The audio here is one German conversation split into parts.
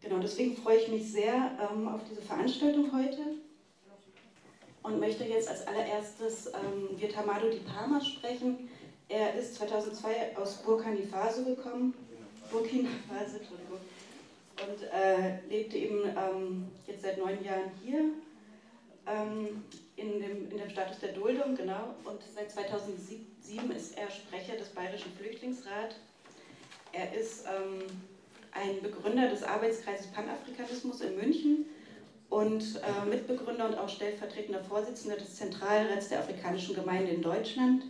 Genau, deswegen freue ich mich sehr ähm, auf diese Veranstaltung heute und möchte jetzt als allererstes ähm, Wird Hamado Di Palma sprechen. Er ist 2002 aus Burkina Faso gekommen, Burkina Faso, Entschuldigung, und äh, lebte eben ähm, jetzt seit neun Jahren hier ähm, in, dem, in dem Status der Duldung, genau, und seit 2007 ist er Sprecher des Bayerischen Flüchtlingsrats. Er ist ähm, ein Begründer des Arbeitskreises Panafrikanismus in München und äh, Mitbegründer und auch stellvertretender Vorsitzender des Zentralrats der Afrikanischen Gemeinde in Deutschland.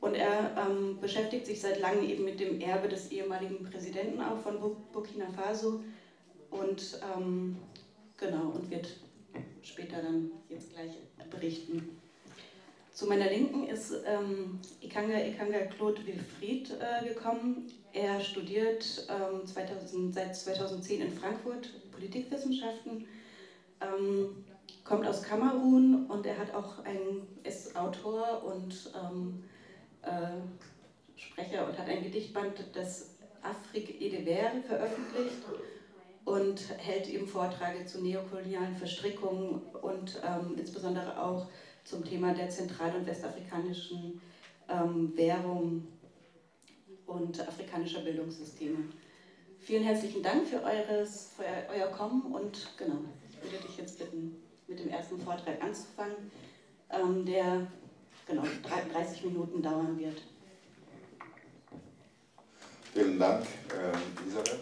Und er ähm, beschäftigt sich seit langem eben mit dem Erbe des ehemaligen Präsidenten auch von Burkina Faso und ähm, genau und wird später dann jetzt gleich berichten. Zu meiner Linken ist ähm, Ikanga Ikanga Claude Wilfried äh, gekommen. Er studiert ähm, 2000, seit 2010 in Frankfurt Politikwissenschaften, ähm, kommt aus Kamerun und er hat auch ein, ist Autor und ähm, äh, Sprecher und hat ein Gedichtband, das Afrique Edevere veröffentlicht und hält eben Vorträge zu neokolonialen Verstrickungen und ähm, insbesondere auch zum Thema der zentral- und westafrikanischen ähm, Währung und afrikanischer Bildungssysteme. Vielen herzlichen Dank für, eures, für euer Kommen und genau, ich würde dich jetzt bitten, mit dem ersten Vortrag anzufangen, ähm, der genau 30 Minuten dauern wird. Vielen Dank, äh, Elisabeth.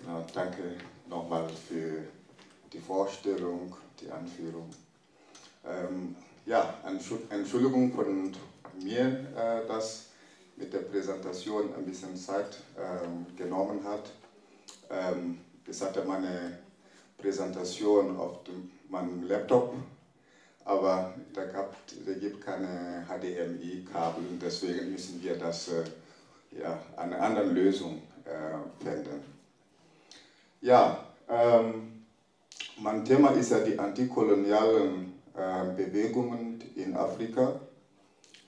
Genau, danke nochmal für die Vorstellung, die Anführung. Ähm, ja, Entschuldigung von mir, äh, dass mit der Präsentation ein bisschen Zeit ähm, genommen hat. Ähm, ich hatte meine Präsentation auf dem, meinem Laptop, aber da, gab, da gibt keine HDMI-Kabel, deswegen müssen wir das äh, ja, eine andere Lösung äh, finden. Ja, ähm, mein Thema ist ja die antikolonialen äh, Bewegungen in Afrika,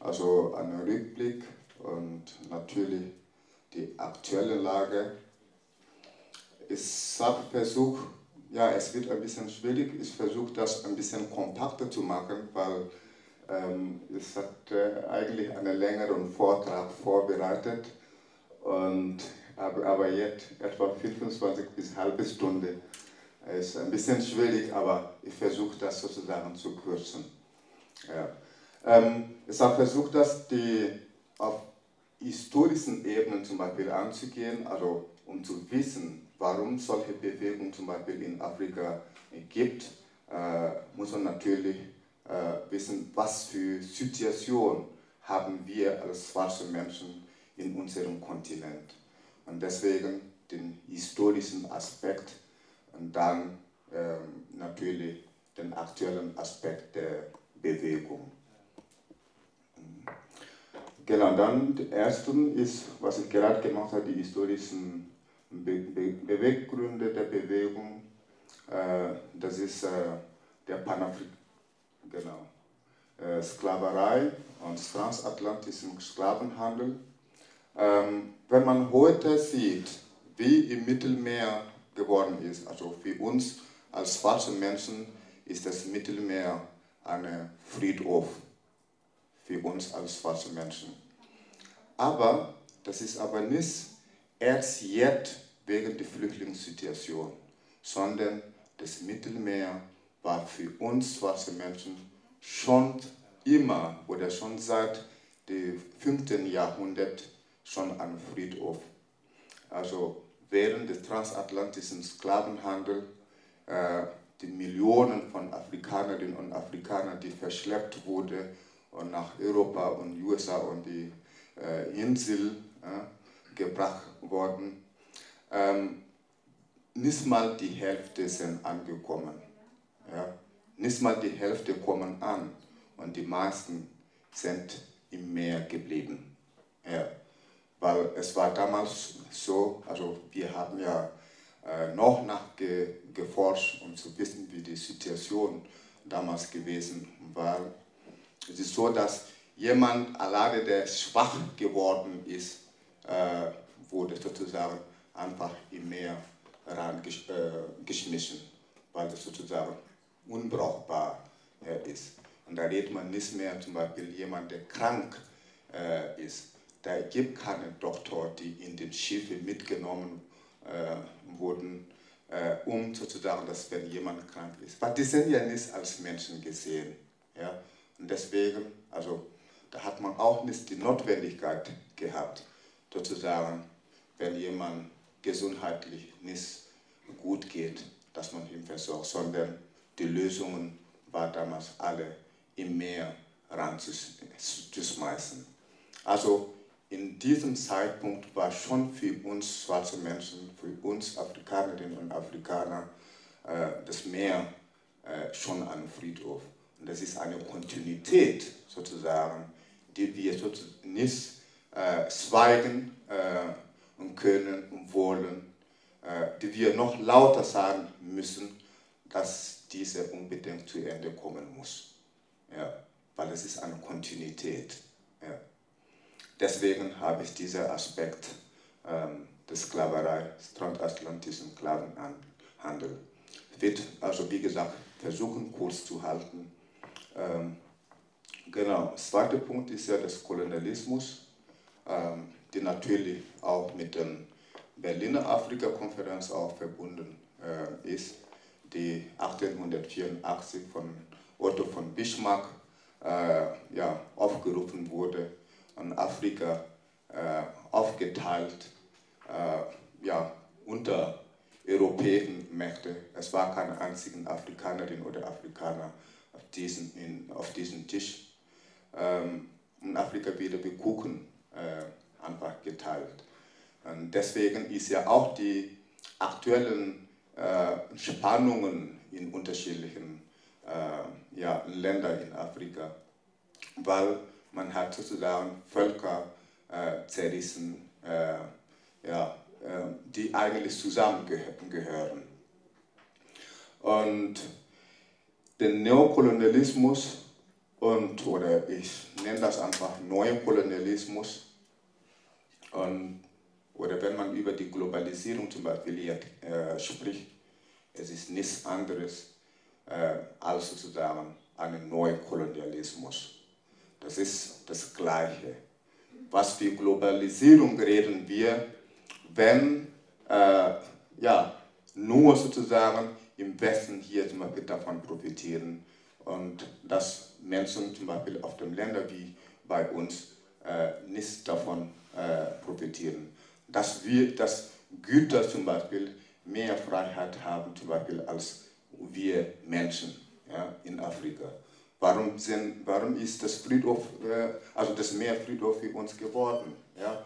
also ein Rückblick und natürlich die aktuelle Lage. Ich habe versucht, ja, es wird ein bisschen schwierig, ich versuche das ein bisschen kompakter zu machen, weil ähm, ich hatte eigentlich einen längeren Vortrag vorbereitet. Und aber, aber jetzt etwa 25 bis halbe Stunde ist ein bisschen schwierig, aber ich versuche das sozusagen zu kürzen. Ja. Ähm, ich habe versucht, das die, auf historischen Ebenen zum Beispiel anzugehen, also um zu wissen, warum solche Bewegungen zum Beispiel in Afrika gibt, äh, muss man natürlich äh, wissen, was für Situationen haben wir als schwarze Menschen in unserem Kontinent. Und deswegen den historischen Aspekt und dann ähm, natürlich den aktuellen Aspekt der Bewegung. Genau, dann der erste ist, was ich gerade gemacht habe, die historischen Be Be Beweggründe der Bewegung. Äh, das ist äh, der Panafrik genau. Äh, Sklaverei und transatlantischen Sklavenhandel ähm, wenn man heute sieht, wie im Mittelmeer geworden ist, also für uns als schwarze Menschen ist das Mittelmeer ein Friedhof für uns als schwarze Menschen. Aber das ist aber nicht erst jetzt wegen der Flüchtlingssituation, sondern das Mittelmeer war für uns schwarze Menschen schon immer oder schon seit dem 5. Jahrhundert schon ein Friedhof. Also während des transatlantischen Sklavenhandels äh, die Millionen von Afrikanerinnen und Afrikanern, die verschleppt wurden und nach Europa und USA und die äh, Insel äh, gebracht wurden, ähm, nicht mal die Hälfte sind angekommen. Ja? Nicht mal die Hälfte kommen an und die meisten sind im Meer geblieben. Ja weil es war damals so, also wir haben ja äh, noch nachgeforscht, um zu wissen, wie die Situation damals gewesen war. Es ist so, dass jemand alleine, der schwach geworden ist, äh, wurde sozusagen einfach im Meer reingeschmissen, äh, weil es sozusagen unbrauchbar äh, ist. Und da redet man nicht mehr zum Beispiel jemand, der krank äh, ist. Da gibt keine Doktor, die in den Schiffen mitgenommen äh, wurden, äh, um sozusagen, dass wenn jemand krank ist. Weil die sind ja nicht als Menschen gesehen. Ja? Und deswegen, also da hat man auch nicht die Notwendigkeit gehabt, sozusagen, wenn jemand gesundheitlich nicht gut geht, dass man ihn versorgt, sondern die Lösungen waren damals alle im Meer ranzuschmeißen. Also in diesem Zeitpunkt war schon für uns schwarze Menschen, für uns Afrikanerinnen und Afrikaner, äh, das Meer äh, schon ein Friedhof. Und das ist eine Kontinuität sozusagen, die wir nicht äh, schweigen äh, und können und wollen, äh, die wir noch lauter sagen müssen, dass diese unbedingt zu Ende kommen muss. Ja, weil es ist eine Kontinuität. Deswegen habe ich diesen Aspekt ähm, der Sklaverei, transatlantischen Sklavenhandel. Werde also, wie gesagt, versuchen, kurz zu halten. Ähm, genau, der zweite Punkt ist ja das Kolonialismus, ähm, die natürlich auch mit der Berliner Afrika-Konferenz auch verbunden äh, ist, die 1884 von Otto von Bismarck äh, ja, aufgerufen wurde und Afrika äh, aufgeteilt äh, ja, unter europäischen Mächte. Es war keine einzigen Afrikanerin oder Afrikaner auf diesem, in, auf diesem Tisch. Ähm, und Afrika wieder wie Kuchen äh, einfach geteilt. Und deswegen ist ja auch die aktuellen äh, Spannungen in unterschiedlichen äh, ja, Ländern in Afrika, weil man hat sozusagen Völker äh, zerrissen, äh, ja, äh, die eigentlich zusammengehören. Und der Neokolonialismus und, oder ich nenne das einfach Neukolonialismus, und, oder wenn man über die Globalisierung zum Beispiel hier, äh, spricht, es ist nichts anderes äh, als sozusagen ein Neukolonialismus. Das ist das Gleiche. Was für Globalisierung reden wir, wenn äh, ja, nur sozusagen im Westen hier zum Beispiel davon profitieren und dass Menschen zum Beispiel auf den Ländern wie bei uns äh, nicht davon äh, profitieren. Dass wir, dass Güter zum Beispiel mehr Freiheit haben, zum Beispiel als wir Menschen ja, in Afrika. Warum, sind, warum ist das Friedhof, äh, also das Meer Friedhof für uns geworden? Ja?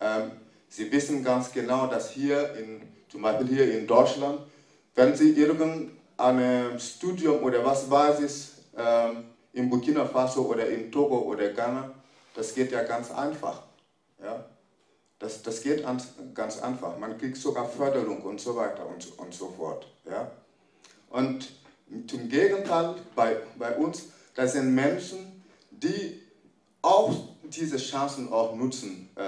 Ähm, Sie wissen ganz genau, dass hier, in, zum Beispiel hier in Deutschland, wenn Sie irgendein Studium oder was weiß ich, ähm, in Burkina Faso oder in Togo oder Ghana, das geht ja ganz einfach. Ja? Das, das geht ganz einfach. Man kriegt sogar Förderung und so weiter und, und so fort. Ja? Und zum Gegenteil, bei, bei uns, das sind Menschen, die auch diese Chancen auch nutzen äh,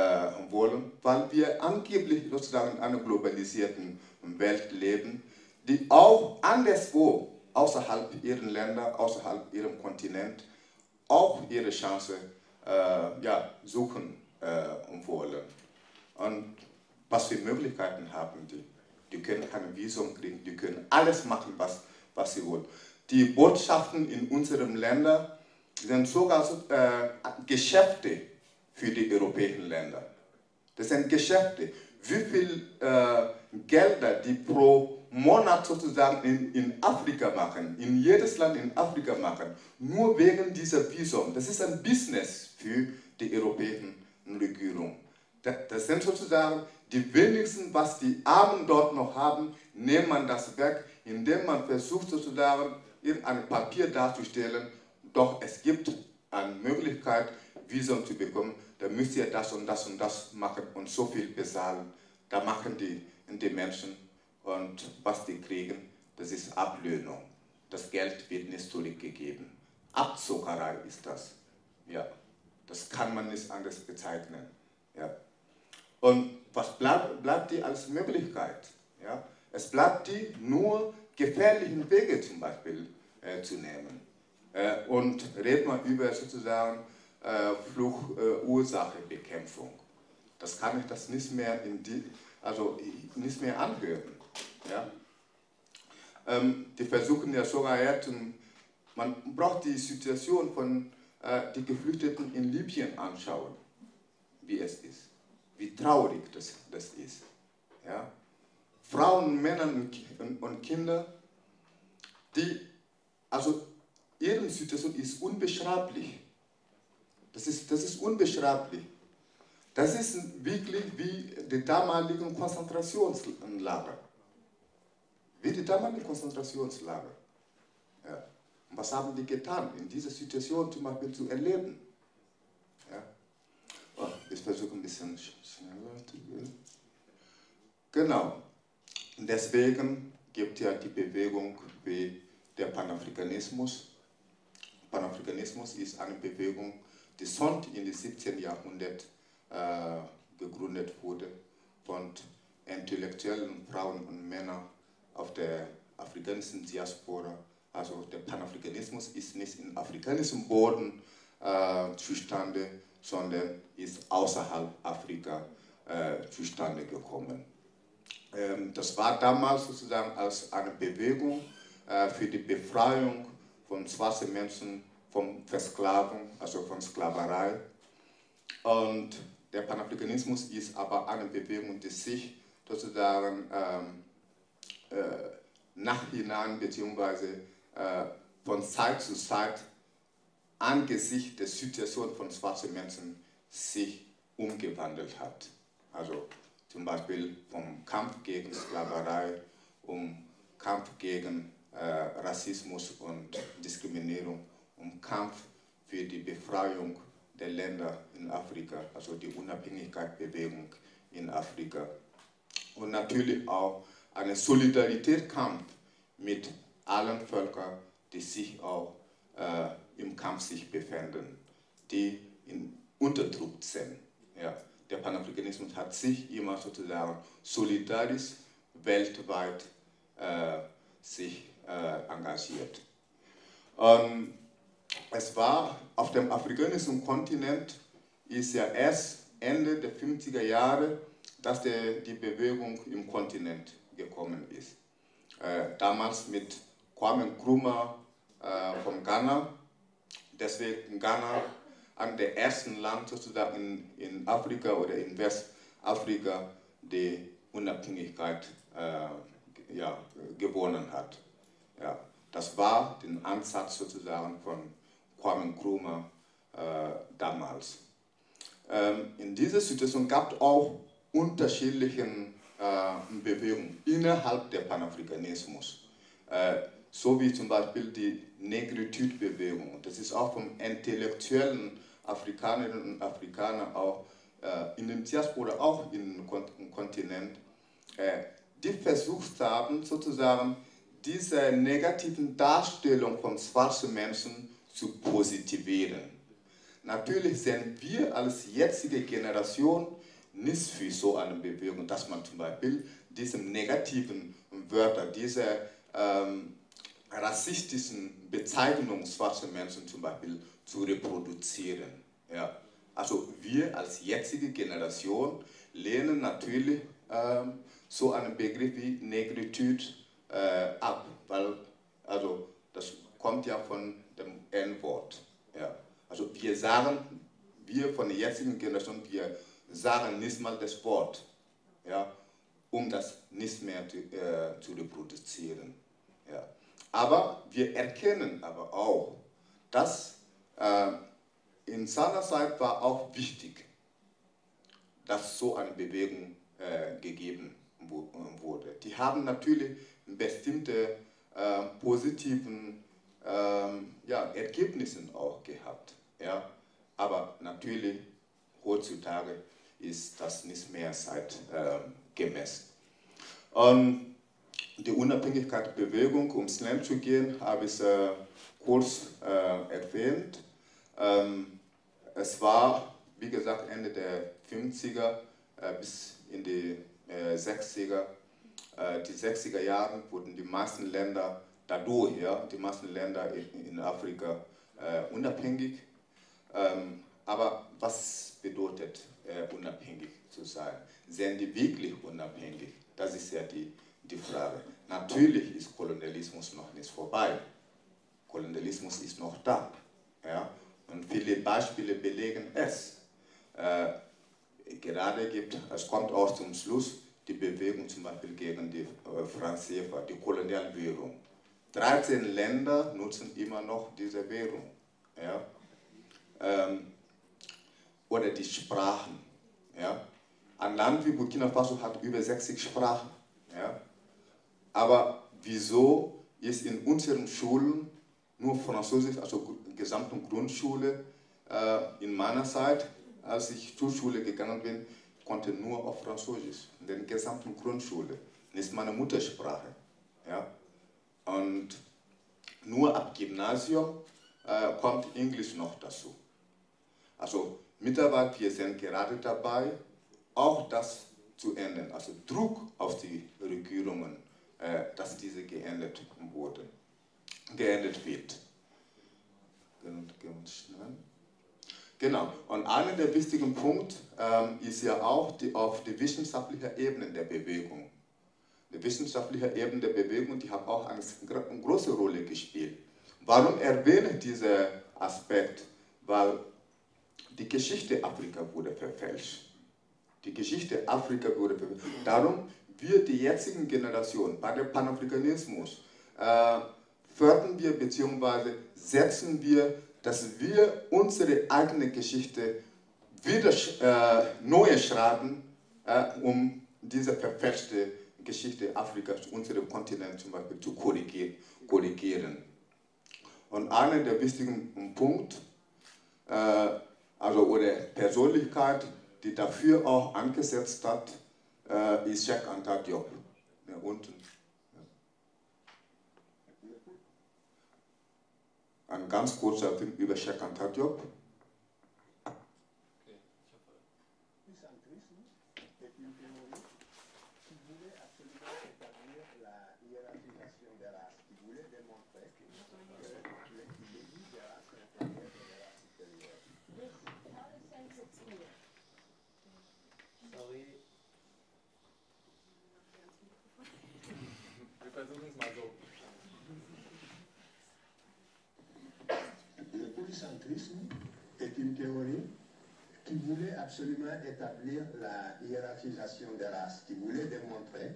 wollen, weil wir angeblich sozusagen in einer globalisierten Welt leben, die auch anderswo außerhalb ihrer Länder, außerhalb ihrem Kontinent auch ihre Chance äh, ja, suchen äh, wollen. Und was für Möglichkeiten haben die? Die können kein Visum kriegen, die können alles machen, was, was sie wollen. Die Botschaften in unseren Ländern sind sogar äh, Geschäfte für die europäischen Länder. Das sind Geschäfte. Wie viel äh, Gelder die pro Monat sozusagen in, in Afrika machen, in jedes Land in Afrika machen, nur wegen dieser Visum. Das ist ein Business für die europäischen Regierung. Das sind sozusagen die wenigsten, was die Armen dort noch haben, nimmt man das weg, indem man versucht sozusagen irgendein Papier darzustellen, doch es gibt eine Möglichkeit, Visum zu bekommen, da müsst ihr das und das und das machen und so viel bezahlen. Da machen die, die Menschen und was die kriegen, das ist Ablöhnung. Das Geld wird nicht zurückgegeben. Abzuckerei ist das. Ja. Das kann man nicht anders bezeichnen. Ja. Und was bleibt, bleibt die als Möglichkeit? Ja? Es bleibt die nur gefährlichen Wege zum Beispiel äh, zu nehmen. Äh, und redet man über sozusagen äh, Fluchursachebekämpfung. das kann ich das nicht mehr, in die, also nicht mehr anhören. Ja? Ähm, die versuchen ja sogar jetzt, man braucht die Situation von äh, den Geflüchteten in Libyen anschauen, wie es ist, wie traurig das, das ist. Ja? Frauen, Männer und, Kinder, die, also ihre Situation ist unbeschreiblich. Das ist, das ist unbeschreiblich. Das ist wirklich wie die damaligen Konzentrationslager. Wie die damaligen Konzentrationslager. Ja. Was haben die getan, in dieser Situation zum Beispiel zu erleben? Ja. Oh, ich versuche ein bisschen schneller zu gehen. Genau. Deswegen gibt ja die Bewegung wie der Panafrikanismus. Panafrikanismus ist eine Bewegung, die schon im 17. Jahrhundert äh, gegründet wurde von intellektuellen Frauen und Männern auf der afrikanischen Diaspora. Also der Panafrikanismus ist nicht in afrikanischem Boden äh, zustande, sondern ist außerhalb Afrika äh, zustande gekommen. Ähm, das war damals sozusagen als eine Bewegung äh, für die Befreiung von schwarzen Menschen von Versklavung, also von Sklaverei. Und der Panafrikanismus ist aber eine Bewegung, die sich sozusagen ähm, äh, nachhinein bzw. Äh, von Zeit zu Zeit angesichts der Situation von schwarzen Menschen sich umgewandelt hat. Also zum Beispiel vom Kampf gegen Sklaverei, um Kampf gegen äh, Rassismus und Diskriminierung, um Kampf für die Befreiung der Länder in Afrika, also die Unabhängigkeitsbewegung in Afrika. Und natürlich auch einen Solidaritätskampf mit allen Völkern, die sich auch äh, im Kampf sich befinden, die in Unterdruck sind. Ja der Panafrikanismus hat sich immer sozusagen solidarisch weltweit äh, sich äh, engagiert. Und es war auf dem afrikanischen Kontinent, ist ja erst Ende der 50er Jahre, dass der, die Bewegung im Kontinent gekommen ist. Äh, damals mit Kwame Nkrumah äh, von Ghana, deswegen Ghana an der ersten Land sozusagen in, Afrika oder in Westafrika die Unabhängigkeit äh, ja, gewonnen hat. Ja, das war der Ansatz sozusagen von Kwame Nkrumah äh, damals. Ähm, in dieser Situation gab es auch unterschiedliche äh, Bewegungen innerhalb des Panafrikanismus. Äh, so wie zum Beispiel die Negritude-Bewegung. Das ist auch vom intellektuellen Afrikanerinnen und Afrikaner auch äh, in dem Diaspora, auch im Kontinent, äh, die versucht haben, sozusagen diese negativen Darstellung von schwarzen Menschen zu positivieren. Natürlich sind wir als jetzige Generation nicht für so eine Bewegung, dass man zum Beispiel diese negativen Wörter, diese ähm, rassistischen Bezeichnungen schwarzer Menschen zum Beispiel zu reproduzieren. Ja. Also wir als jetzige Generation lehnen natürlich ähm, so einen Begriff wie Negritude äh, ab, weil also das kommt ja von dem N-Wort. Ja. Also wir sagen, wir von der jetzigen Generation, wir sagen nicht mal das Wort, ja, um das nicht mehr zu, äh, zu reproduzieren. Ja. Aber wir erkennen aber auch, dass äh, in seiner Zeit war auch wichtig, dass so eine Bewegung äh, gegeben wurde. Die haben natürlich bestimmte äh, positiven ähm, ja, Ergebnisse auch gehabt. Ja? Aber natürlich heutzutage ist das nicht mehr zeitgemäß. Ähm, die Unabhängigkeitsbewegung, um schnell zu gehen, habe ich äh, kurz äh, erwähnt. Ähm, es war, wie gesagt, Ende der 50er äh, bis in die 60er. Äh, die 60er Jahre wurden die meisten Länder dadurch, ja, die meisten Länder in, in Afrika unabhängig. Ähm, aber was bedeutet unabhängig zu sein? Sind die wirklich unabhängig? Das ist ja die, die Frage. Natürlich ist Kolonialismus noch nicht vorbei. Kolonialismus ist noch da. Ja? Und viele Beispiele belegen es. Äh, gerade gibt, es kommt auch zum Schluss die Bewegung zum Beispiel gegen die äh, Franz Sefer, die Kolonialwährung. 13 Länder nutzen immer noch diese Währung. Ja? Ähm, oder die Sprachen. Ja? Ein Land wie Burkina Faso hat über 60 Sprachen. Ja? Aber wieso ist in unseren Schulen nur Französisch, also gesamte Grundschule. Äh, in meiner Zeit, als ich zur Schule gegangen bin, konnte nur auf Französisch, in der gesamten Grundschule. Das ist meine Muttersprache. Ja? Und nur ab Gymnasium äh, kommt Englisch noch dazu. Also mittlerweile, wir sind gerade dabei, auch das zu ändern. Also Druck auf die Regierungen, dass diese geändert wurden geändert wird. Genau, und einer der wichtigen Punkte ähm, ist ja auch die, auf die wissenschaftliche Ebene der Bewegung. Die wissenschaftliche Ebene der Bewegung, die hat auch eine, eine große Rolle gespielt. Warum erwähne ich diesen Aspekt? Weil die Geschichte Afrika wurde verfälscht. Die Geschichte Afrika wurde verfälscht. Darum wird die jetzige Generation bei dem Panafrikanismus äh, fördern wir bzw. setzen wir, dass wir unsere eigene Geschichte wieder äh, neu schreiben, äh, um diese verfälschte Geschichte Afrikas, unserem Kontinent zum Beispiel, zu korrigieren. Und einer der wichtigen Punkte, äh, also oder Persönlichkeit, die dafür auch angesetzt hat, äh, ist Cheikh Anta Diop. Ja, unten ein ganz kurzer Film über Cheikh Anta Diop. Théorie qui voulait absolument établir la hiérarchisation des races, qui voulait démontrer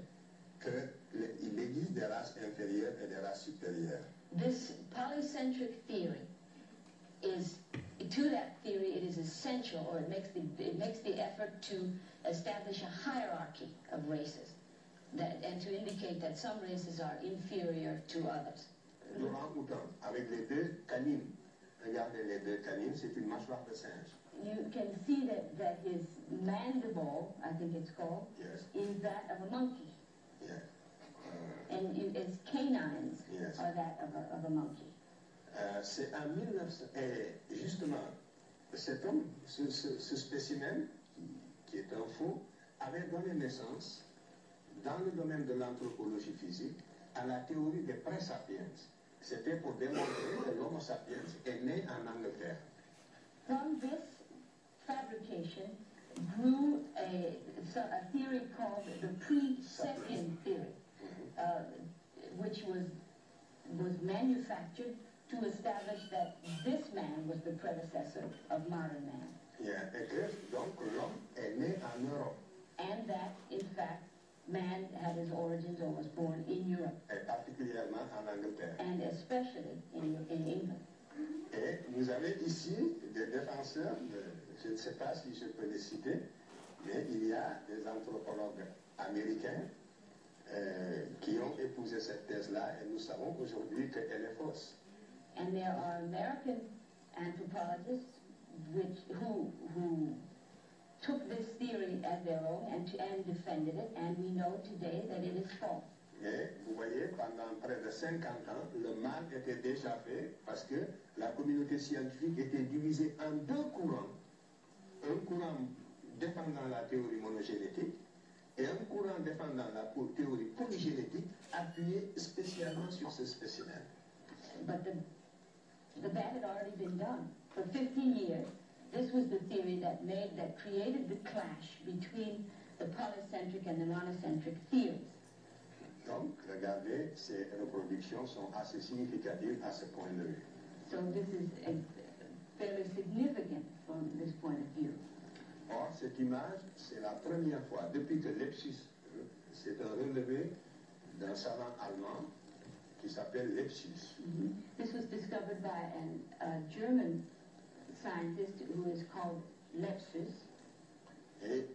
qu'il existe des races inférieures et des races supérieures. This polycentric theory is, to that theory, it is essential, or it makes the, it makes the effort to establish a hierarchy of races, that, and to indicate that some races are inferior to others. Laurent Houtan, avec les deux canines Regardez les deux canines, c'est une mâchoire de singe. You can see that, that his mandible, I think it's called, yes. is that of a monkey. Yes. Uh, and you, his canines yes. are that of a, of a monkey. Euh, c'est en 1900, et justement, cet homme, ce, ce, ce spécimen, qui, qui, est un faux, avait donné naissance, dans le domaine de l'anthropologie physique, à la théorie des pré-sapiens. C'était pour démontrer que l'Homo sapiens est né en Angleterre. From this fabrication grew a, a theory called the pre-sapien theory, uh, which was, was manufactured to establish that this man was the predecessor of modern man. Yeah, et que donc l'homme est né en Europe. And that, in fact, man had his origins or was born in Europe. Et particulièrement en Angleterre. And especially in, in England. Et vous avez ici des défenseurs, de, je ne sais pas si je peux les citer, mais il y a des anthropologues américains euh, qui ont épousé cette thèse-là et nous savons aujourd'hui qu'elle est fausse. And there are American anthropologists which, who, who took this theory as their own and, and defended it, and we know today that it is false. Mais vous voyez, pendant près de 50 ans, le mal était déjà fait parce que la communauté scientifique était divisée en deux courants. Un courant défendant la théorie monogénétique et un courant défendant la théorie polygénétique appuyé spécialement sur ce spécimen. But the, the bad had already been done. For 15 years, this was the theory that made, that created the clash between the polycentric and the monocentric theories. Donc, regardez, ces reproductions sont assez significatives à ce point de vue. So this is a, fairly significant from this point of view. Or, cette image, c'est la première fois depuis que Lepsius, c'est un relevé d'un savant allemand qui s'appelle Lepsius. Mm -hmm. This was discovered by an, a German scientist who is called Lepsius. Et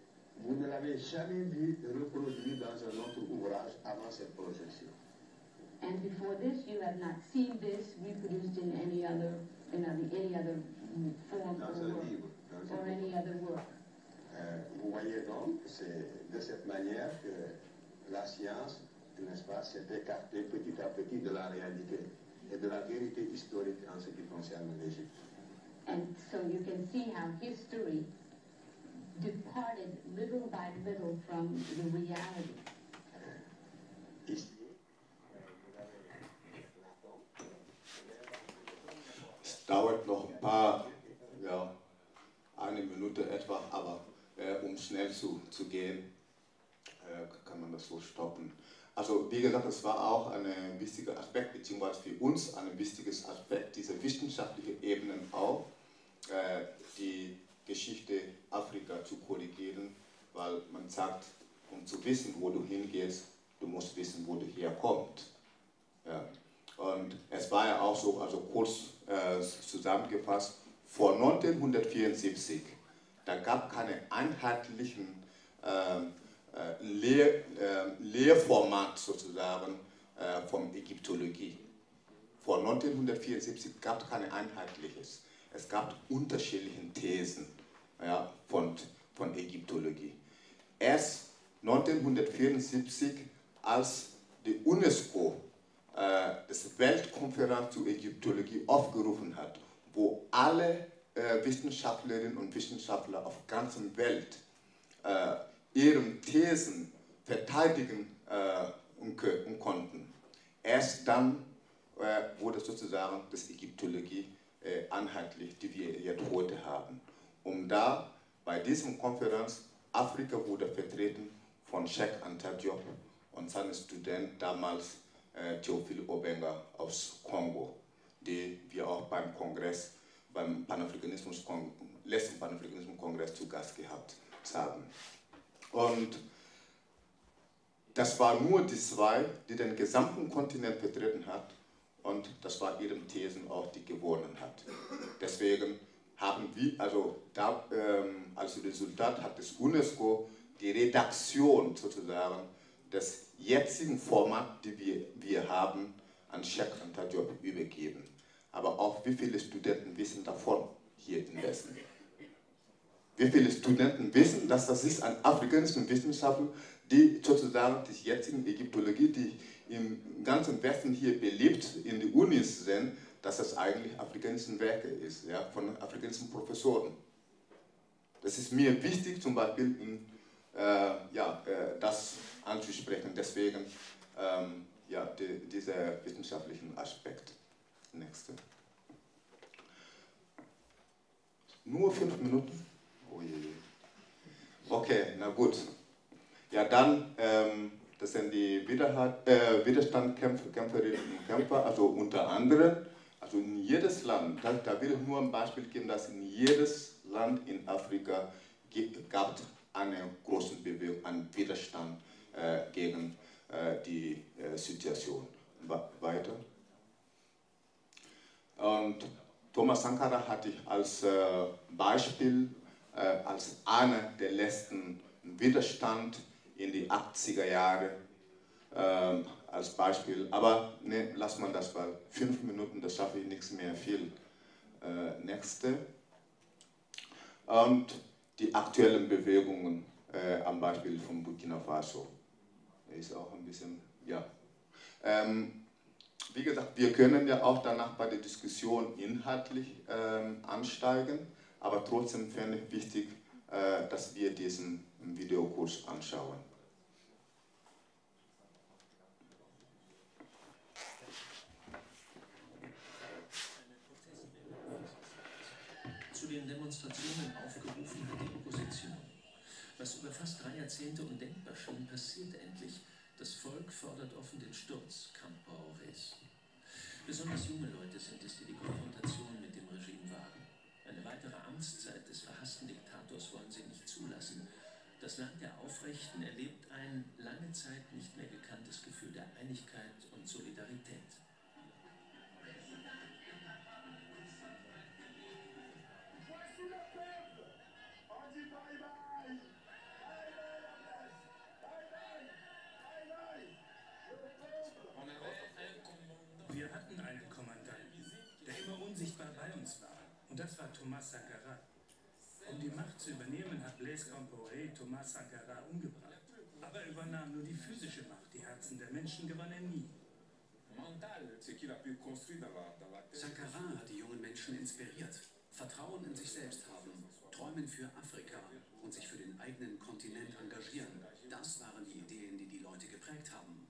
vous ne l'avez jamais vu reproduit dans un autre ouvrage avant cette projection. And before this, you have not seen this reproduced in any other, in any other form dans or, work, livre. Dans or any other work. Euh, vous voyez donc, c'est de cette manière que la science, n'est-ce pas, s'est écartée petit à petit de la réalité et de la vérité historique en ce qui concerne l'Égypte. And so you can see how history departed little by little from the reality. Es dauert noch ein paar, ja, eine Minute etwa, aber äh, um schnell zu, zu gehen, äh, kann man das so stoppen. Also wie gesagt, es war auch ein wichtiger Aspekt, beziehungsweise für uns ein wichtiges Aspekt, diese wissenschaftliche Ebenen auch, äh, die Geschichte Afrika zu korrigieren, weil man sagt, um zu wissen, wo du hingehst, du musst wissen, wo du herkommst. Ja. Und es war ja auch so, also kurz äh, zusammengefasst, vor 1974, da gab keine einheitlichen äh, Lehr, äh, Lehrformat sozusagen äh, von Ägyptologie. Vor 1974 gab es kein einheitliches. Es gab unterschiedliche Thesen ja, von, von Ägyptologie. Erst 1974, als die UNESCO äh, das Weltkonferenz zur Ägyptologie aufgerufen hat, wo alle äh, Wissenschaftlerinnen und Wissenschaftler auf der ganzen Welt äh, ihre Thesen verteidigen äh, konnten. Erst dann äh, wurde sozusagen das Ägyptologie äh, einheitlich, die wir jetzt heute haben. Um da bei diesem Konferenz Afrika wurde vertreten von Sheikh Anta und seinem Student damals äh, Theophile Obenga aus Kongo, die wir auch beim Kongress, beim Panafrikanismus letzten Panafrikanismus-Kongress zu Gast gehabt haben. Und das war nur die zwei, die den gesamten Kontinent vertreten hat und das war ihre Thesen auch, die gewonnen hat. Deswegen haben wir, also da, ähm, als Resultat hat das UNESCO die Redaktion sozusagen des jetzigen Formats, die wir, wir haben, an Sheikh Anta übergeben. Aber auch wie viele Studenten wissen davon hier in Westen? Wie viele Studenten wissen, dass das ist ein afrikanischer Wissenschaftler, die sozusagen die jetzigen Ägyptologie, die im ganzen Westen hier beliebt in die Unis sind, dass das eigentlich afrikanische Werke ist, ja, von afrikanischen Professoren. Das ist mir wichtig, zum Beispiel in, äh, ja, äh, das anzusprechen. Deswegen ähm, ja, die, dieser wissenschaftlichen Aspekt. Nächste. Nur fünf Minuten? Oh. Okay, na gut. Ja, dann, ähm, das sind die Widerhalt, äh, Widerstandskämpferinnen und Kämpfer, also unter anderem, also in jedes Land, da, da will ich nur ein Beispiel geben, dass in jedes Land in Afrika gab es eine große Bewegung, einen Widerstand äh, gegen äh, die äh, Situation. Weiter. Und Thomas Sankara hatte ich als äh, Beispiel, als einer der letzten Widerstand in die 80er Jahre ähm, als Beispiel. Aber ne, lass mal das, weil fünf Minuten, das schaffe ich nichts mehr viel. Äh, nächste. Und die aktuellen Bewegungen äh, am Beispiel von Burkina Faso. Ist auch ein bisschen, ja. Ähm, wie gesagt, wir können ja auch danach bei der Diskussion inhaltlich ähm, ansteigen, aber trotzdem fände ich wichtig, äh, dass wir diesen Videokurs anschauen. Zu den Demonstrationen aufgerufen hat die Opposition. Was über fast drei Jahrzehnte undenkbar schien, passiert endlich. Das Volk fordert offen den Sturz Campaores. Besonders junge Leute sind es, die die Konfrontation weitere Amtszeit des verhassten Diktators wollen sie nicht zulassen. Das Land der Aufrechten erlebt ein lange Zeit nicht mehr gekanntes Gefühl der Einigkeit und Solidarität. Thomas Sankara. Um die Macht zu übernehmen, hat Blaise Compaoré Thomas Sankara umgebracht. Aber er übernahm nur die physische Macht. Die Herzen der Menschen gewann er nie. Sankara hat die jungen Menschen inspiriert. Vertrauen in sich selbst haben, träumen für Afrika und sich für den eigenen Kontinent engagieren. Das waren die Ideen, die die Leute geprägt haben.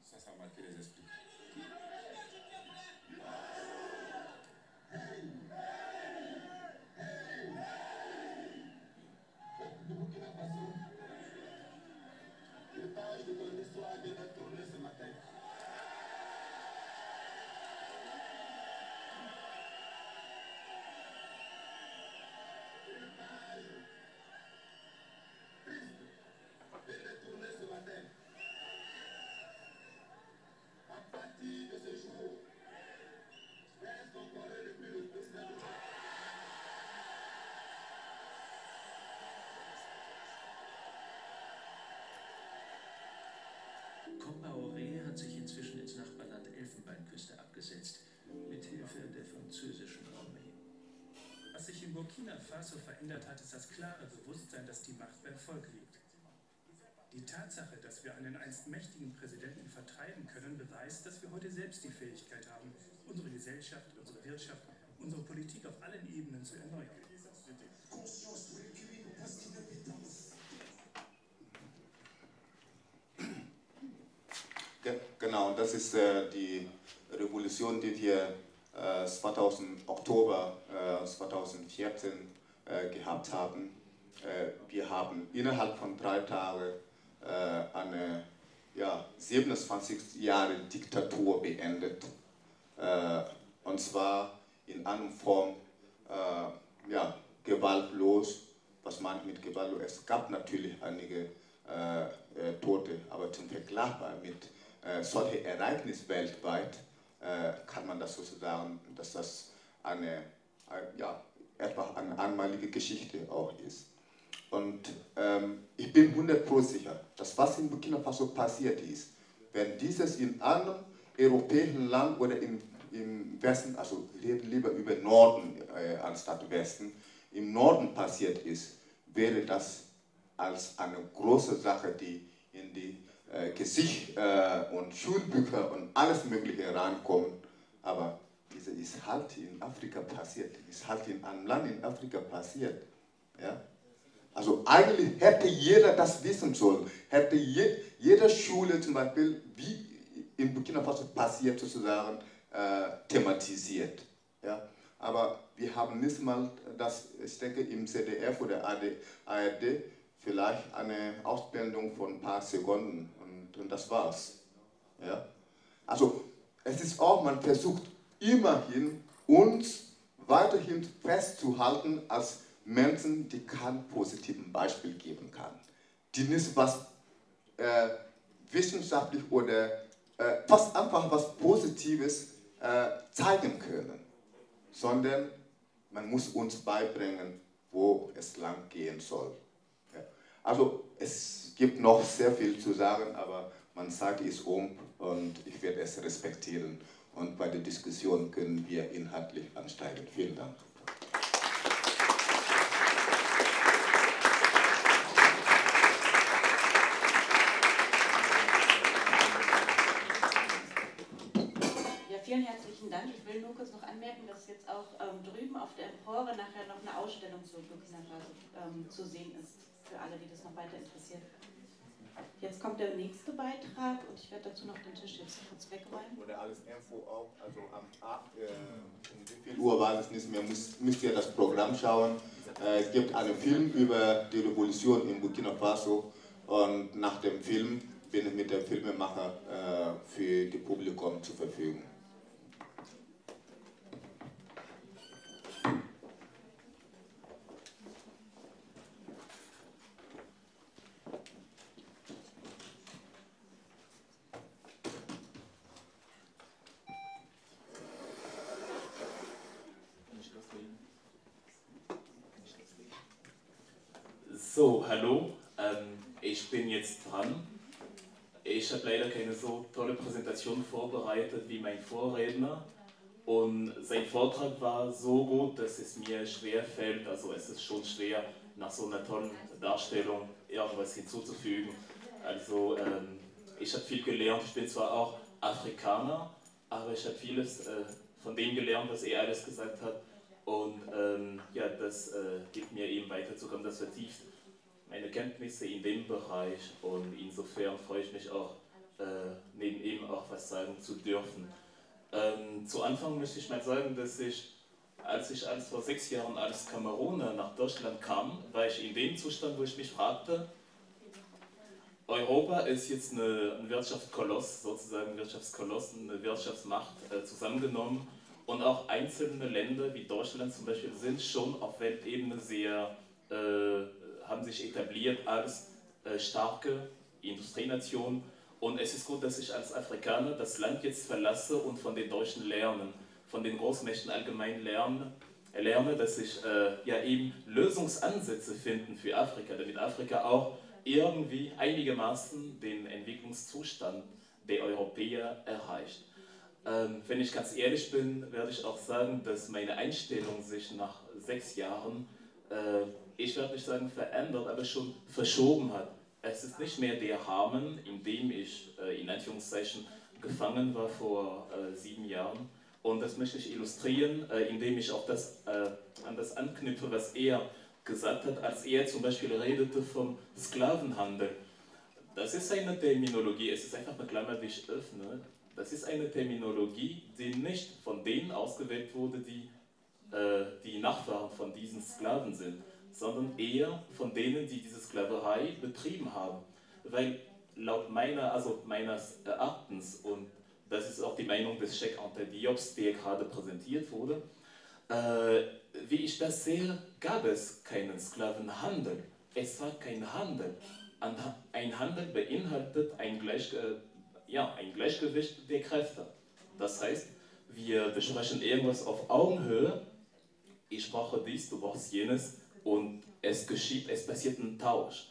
Burkina Faso verändert hat, ist das klare Bewusstsein, dass die Macht beim Volk liegt. Die Tatsache, dass wir einen einst mächtigen Präsidenten vertreiben können, beweist, dass wir heute selbst die Fähigkeit haben, unsere Gesellschaft, unsere Wirtschaft, unsere Politik auf allen Ebenen zu erneuern. Ja, genau, das ist äh, die Revolution, die wir äh, 2000, Oktober äh, 2014 äh, gehabt haben. Äh, wir haben innerhalb von drei Tagen äh, eine ja, 27 Jahre Diktatur beendet. und zwar in einer Form ja, gewaltlos. Was ich mit gewaltlos? Es gab natürlich einige Tote, aber zum Vergleich mit äh, solche Ereignisse weltweit, kann man das sozusagen, dass das eine, ein, ja, etwa eine einmalige Geschichte auch ist. Und ähm, ich bin 100% sicher, dass was in Burkina Faso passiert ist, wenn dieses in einem europäischen Land oder im, im Westen, also reden lieber über Norden äh, anstatt Westen, im Norden passiert ist, wäre das als eine große Sache, die in die äh, Gesicht äh, und Schulbücher und alles Mögliche reinkommen. Aber diese ist halt in Afrika passiert, ist halt in einem Land in Afrika passiert. Ja? Also eigentlich hätte jeder das wissen sollen, hätte je, jede Schule zum Beispiel, wie in Burkina Faso passiert sozusagen, äh, thematisiert. Ja? Aber wir haben nicht mal das, ich denke im ZDF oder ARD, vielleicht eine Ausblendung von ein paar Sekunden und, und das war's. Ja? Also es ist auch, man versucht immerhin uns weiterhin festzuhalten als Menschen, die kein positives Beispiel geben kann. Die nicht was äh, wissenschaftlich oder äh, fast einfach was Positives äh, zeigen können, sondern man muss uns beibringen, wo es lang gehen soll. Ja. Also es gibt noch sehr viel zu sagen, aber man sagt es um und ich werde es respektieren und bei der Diskussion können wir inhaltlich ansteigen. Vielen Dank. Vielen herzlichen Dank. Ich will nur kurz noch anmerken, dass jetzt auch ähm, drüben auf der Empore nachher noch eine Ausstellung zur Burkina Faso ähm, zu sehen ist, für alle, die das noch weiter interessiert. Jetzt kommt der nächste Beitrag und ich werde dazu noch den Tisch jetzt kurz wegräumen. Oder alles Info auch, also am Abend, äh, um wie viel Uhr war es nicht mehr, müsst, müsst ihr das Programm schauen. Äh, es gibt einen Film über die Revolution in Burkina Faso und nach dem Film bin ich mit dem Filmemacher äh, für das Publikum zur Verfügung. Hallo, ähm, ich bin jetzt dran. Ich habe leider keine so tolle Präsentation vorbereitet wie mein Vorredner und sein Vortrag war so gut, dass es mir schwer fällt, also es ist schon schwer, nach so einer tollen Darstellung irgendwas hinzuzufügen. Also ähm, ich habe viel gelernt, ich bin zwar auch Afrikaner, aber ich habe vieles äh, von dem gelernt, was er alles gesagt hat und ähm, ja, das äh, gibt mir eben weiterzukommen, das vertieft meine Kenntnisse in dem Bereich und insofern freue ich mich auch, äh, neben ihm auch was sagen zu dürfen. Ähm, zu Anfang möchte ich mal sagen, dass ich, als ich als vor sechs Jahren als Kameruner nach Deutschland kam, war ich in dem Zustand, wo ich mich fragte, Europa ist jetzt eine, ein Wirtschaftskoloss, sozusagen Wirtschaftskoloss, eine Wirtschaftsmacht äh, zusammengenommen und auch einzelne Länder wie Deutschland zum Beispiel sind schon auf Weltebene sehr äh, haben sich etabliert als äh, starke Industrienation. Und es ist gut, dass ich als Afrikaner das Land jetzt verlasse und von den Deutschen lerne, von den Großmächten allgemein lerne, lerne dass ich äh, ja eben Lösungsansätze finden für Afrika, damit Afrika auch irgendwie einigermaßen den Entwicklungszustand der Europäer erreicht. Ähm, wenn ich ganz ehrlich bin, werde ich auch sagen, dass meine Einstellung sich nach sechs Jahren äh, ich werde nicht sagen verändert, aber schon verschoben hat. Es ist nicht mehr der Rahmen, in dem ich äh, in Anführungszeichen gefangen war vor äh, sieben Jahren. Und das möchte ich illustrieren, äh, indem ich auch das, äh, an das anknüpfe, was er gesagt hat, als er zum Beispiel redete vom Sklavenhandel. Das ist eine Terminologie, es ist einfach eine Klammer, die ich öffne. Das ist eine Terminologie, die nicht von denen ausgewählt wurde, die äh, die Nachfahren von diesen Sklaven sind sondern eher von denen, die diese Sklaverei betrieben haben. Weil laut meiner, also meines Erachtens, und das ist auch die Meinung des Sheikh Ante Diops, der gerade präsentiert wurde, äh, wie ich das sehe, gab es keinen Sklavenhandel. Es war kein Handel. Ein Handel beinhaltet ein, Gleich, äh, ja, ein Gleichgewicht der Kräfte. Das heißt, wir besprechen irgendwas auf Augenhöhe. Ich brauche dies, du brauchst jenes und es geschieht, es passiert ein Tausch.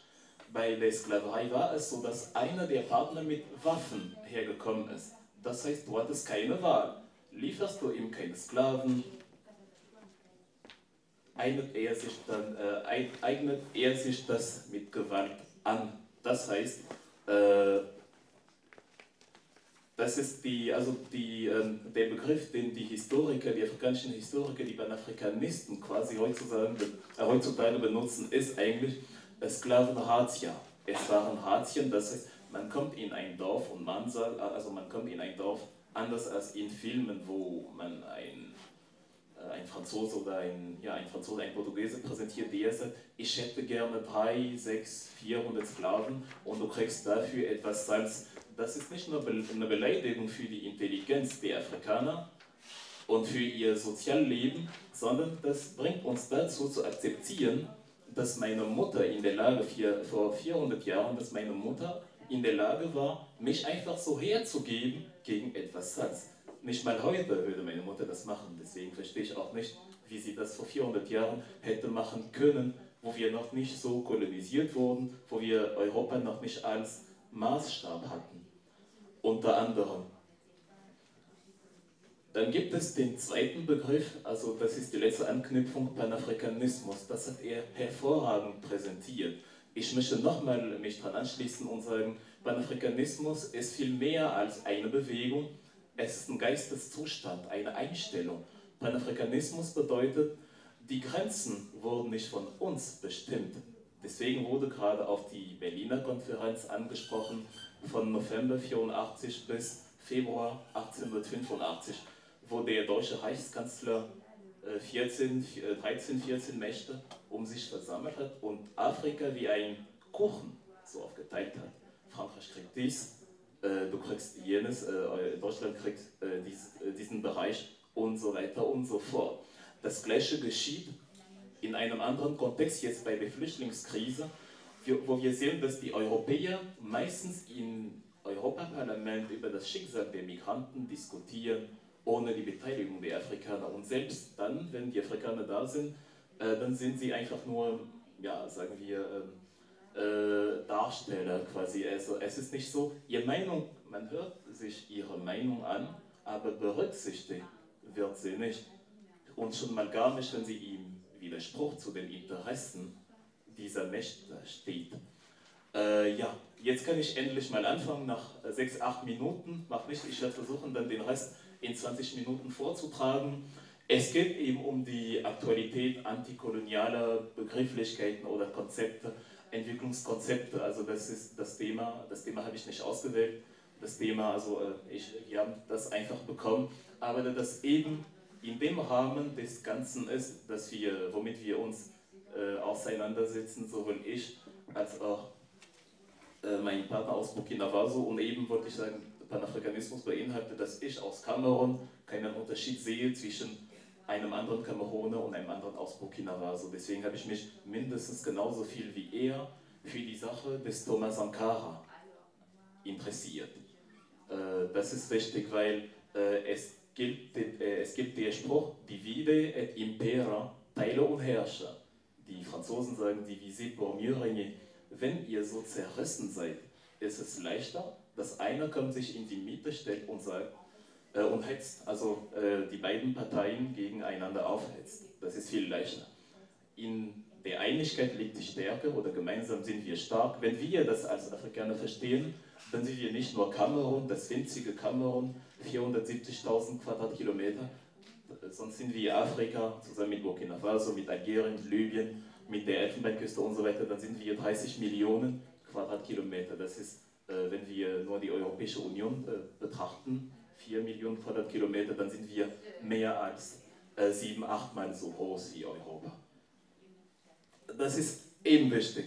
Bei der Sklaverei war es so, dass einer der Partner mit Waffen hergekommen ist. Das heißt, du hattest keine Wahl. Lieferst du ihm keine Sklaven, eignet er sich, dann, äh, eignet er sich das mit Gewalt an. Das heißt, äh, das ist die, also die, ähm, der Begriff, den die Historiker, die afrikanischen Historiker, die Panafrikanisten quasi heutzutage, äh, heutzutage benutzen, ist eigentlich Sklavenratia. Es waren Ratien, das heißt, man kommt in ein Dorf und man sagt, also man kommt in ein Dorf anders als in Filmen, wo man ein, äh, ein Franzose oder ein, ja, ein Franzose, ein Portugiese präsentiert, der sagt, ich hätte gerne drei, sechs, 400 Sklaven und du kriegst dafür etwas Salz das ist nicht nur eine Beleidigung für die Intelligenz der Afrikaner und für ihr Sozialleben, sondern das bringt uns dazu zu akzeptieren, dass meine Mutter in der Lage, vor 400 Jahren, dass meine Mutter in der Lage war, mich einfach so herzugeben gegen etwas Satz. Nicht mal heute würde meine Mutter das machen, deswegen verstehe ich auch nicht, wie sie das vor 400 Jahren hätte machen können, wo wir noch nicht so kolonisiert wurden, wo wir Europa noch nicht als Maßstab hatten unter anderem. Dann gibt es den zweiten Begriff, also das ist die letzte Anknüpfung, Panafrikanismus. Das hat er hervorragend präsentiert. Ich möchte nochmal mich daran anschließen und sagen, Panafrikanismus ist viel mehr als eine Bewegung. Es ist ein Geisteszustand, eine Einstellung. Panafrikanismus bedeutet, die Grenzen wurden nicht von uns bestimmt. Deswegen wurde gerade auf die Berliner Konferenz angesprochen, von November 84 bis Februar 1885, wo der deutsche Reichskanzler 14, 13, 14 Mächte um sich versammelt hat und Afrika wie ein Kuchen so aufgeteilt hat. Frankreich kriegt dies, äh, du kriegst jenes, äh, Deutschland kriegt äh, dies, diesen Bereich und so weiter und so fort. Das gleiche geschieht in einem anderen Kontext, jetzt bei der Flüchtlingskrise, wo wir sehen, dass die Europäer meistens im Europaparlament über das Schicksal der Migranten diskutieren, ohne die Beteiligung der Afrikaner. Und selbst dann, wenn die Afrikaner da sind, äh, dann sind sie einfach nur, ja, sagen wir, ähm, äh, Darsteller quasi. Also es ist nicht so, ihre Meinung, man hört sich ihre Meinung an, aber berücksichtigt wird sie nicht. Und schon mal gar nicht, wenn sie im Widerspruch zu den Interessen dieser Mächte steht. Äh, ja, jetzt kann ich endlich mal anfangen, nach sechs, acht Minuten, mach nicht, ich werde versuchen, dann den Rest in 20 Minuten vorzutragen. Es geht eben um die Aktualität antikolonialer Begrifflichkeiten oder Konzepte, Entwicklungskonzepte. Also das ist das Thema, das Thema habe ich nicht ausgewählt. Das Thema, also äh, ich, wir haben das einfach bekommen, aber das eben in dem Rahmen des Ganzen ist, dass wir, womit wir uns äh, auseinandersetzen, sowohl ich als auch äh, mein Partner aus Burkina Faso und eben wollte ich sagen, Panafrikanismus beinhaltet, dass ich aus Kamerun keinen Unterschied sehe zwischen einem anderen Kameruner und einem anderen aus Burkina Faso. Deswegen habe ich mich mindestens genauso viel wie er für die Sache des Thomas Sankara interessiert. Äh, das ist wichtig, weil äh, es, gibt, äh, es gibt den Spruch, divide et impera, teile und herrsche. Die Franzosen sagen, divise pour mieux régner. Wenn ihr so zerrissen seid, ist es leichter, dass einer kommt, sich in die Mitte stellt und sagt, äh, und hetzt, also äh, die beiden Parteien gegeneinander aufhetzt. Das ist viel leichter. In der Einigkeit liegt die Stärke oder gemeinsam sind wir stark. Wenn wir das als Afrikaner verstehen, dann sind wir nicht nur Kamerun, das winzige Kamerun, 470.000 Quadratkilometer, sonst sind wir Afrika zusammen mit Burkina Faso, mit Algerien, Libyen, mit der Elfenbeinküste und so weiter, dann sind wir 30 Millionen Quadratkilometer. Das ist äh, wenn wir nur die Europäische Union äh, betrachten, 4 Millionen Quadratkilometer, dann sind wir mehr als äh, sieben, achtmal so groß wie Europa. Das ist eben wichtig.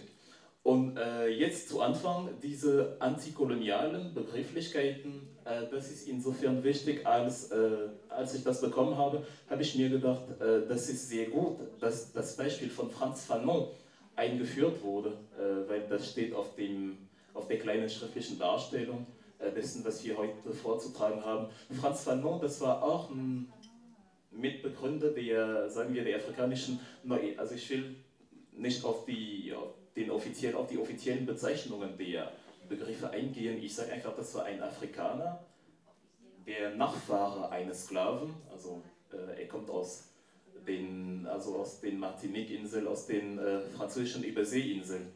Und äh, jetzt zu Anfang, diese antikolonialen Begrifflichkeiten, das ist insofern wichtig, als, äh, als ich das bekommen habe, habe ich mir gedacht, das ist sehr gut, dass das Beispiel von Franz Fanon eingeführt wurde, weil das steht auf dem auf der kleinen schriftlichen Darstellung äh, dessen, was wir heute vorzutragen haben. Franz Fanon, das war auch ein Mitbegründer der, sagen wir, der afrikanischen, also ich will nicht auf die, den offiziell, auf die offiziellen Bezeichnungen der Begriffe eingehen. Ich sage einfach, das war ein Afrikaner, der Nachfahre eines Sklaven, also äh, er kommt aus den, also aus den Martinique-Inseln, aus den äh, französischen Überseeinseln.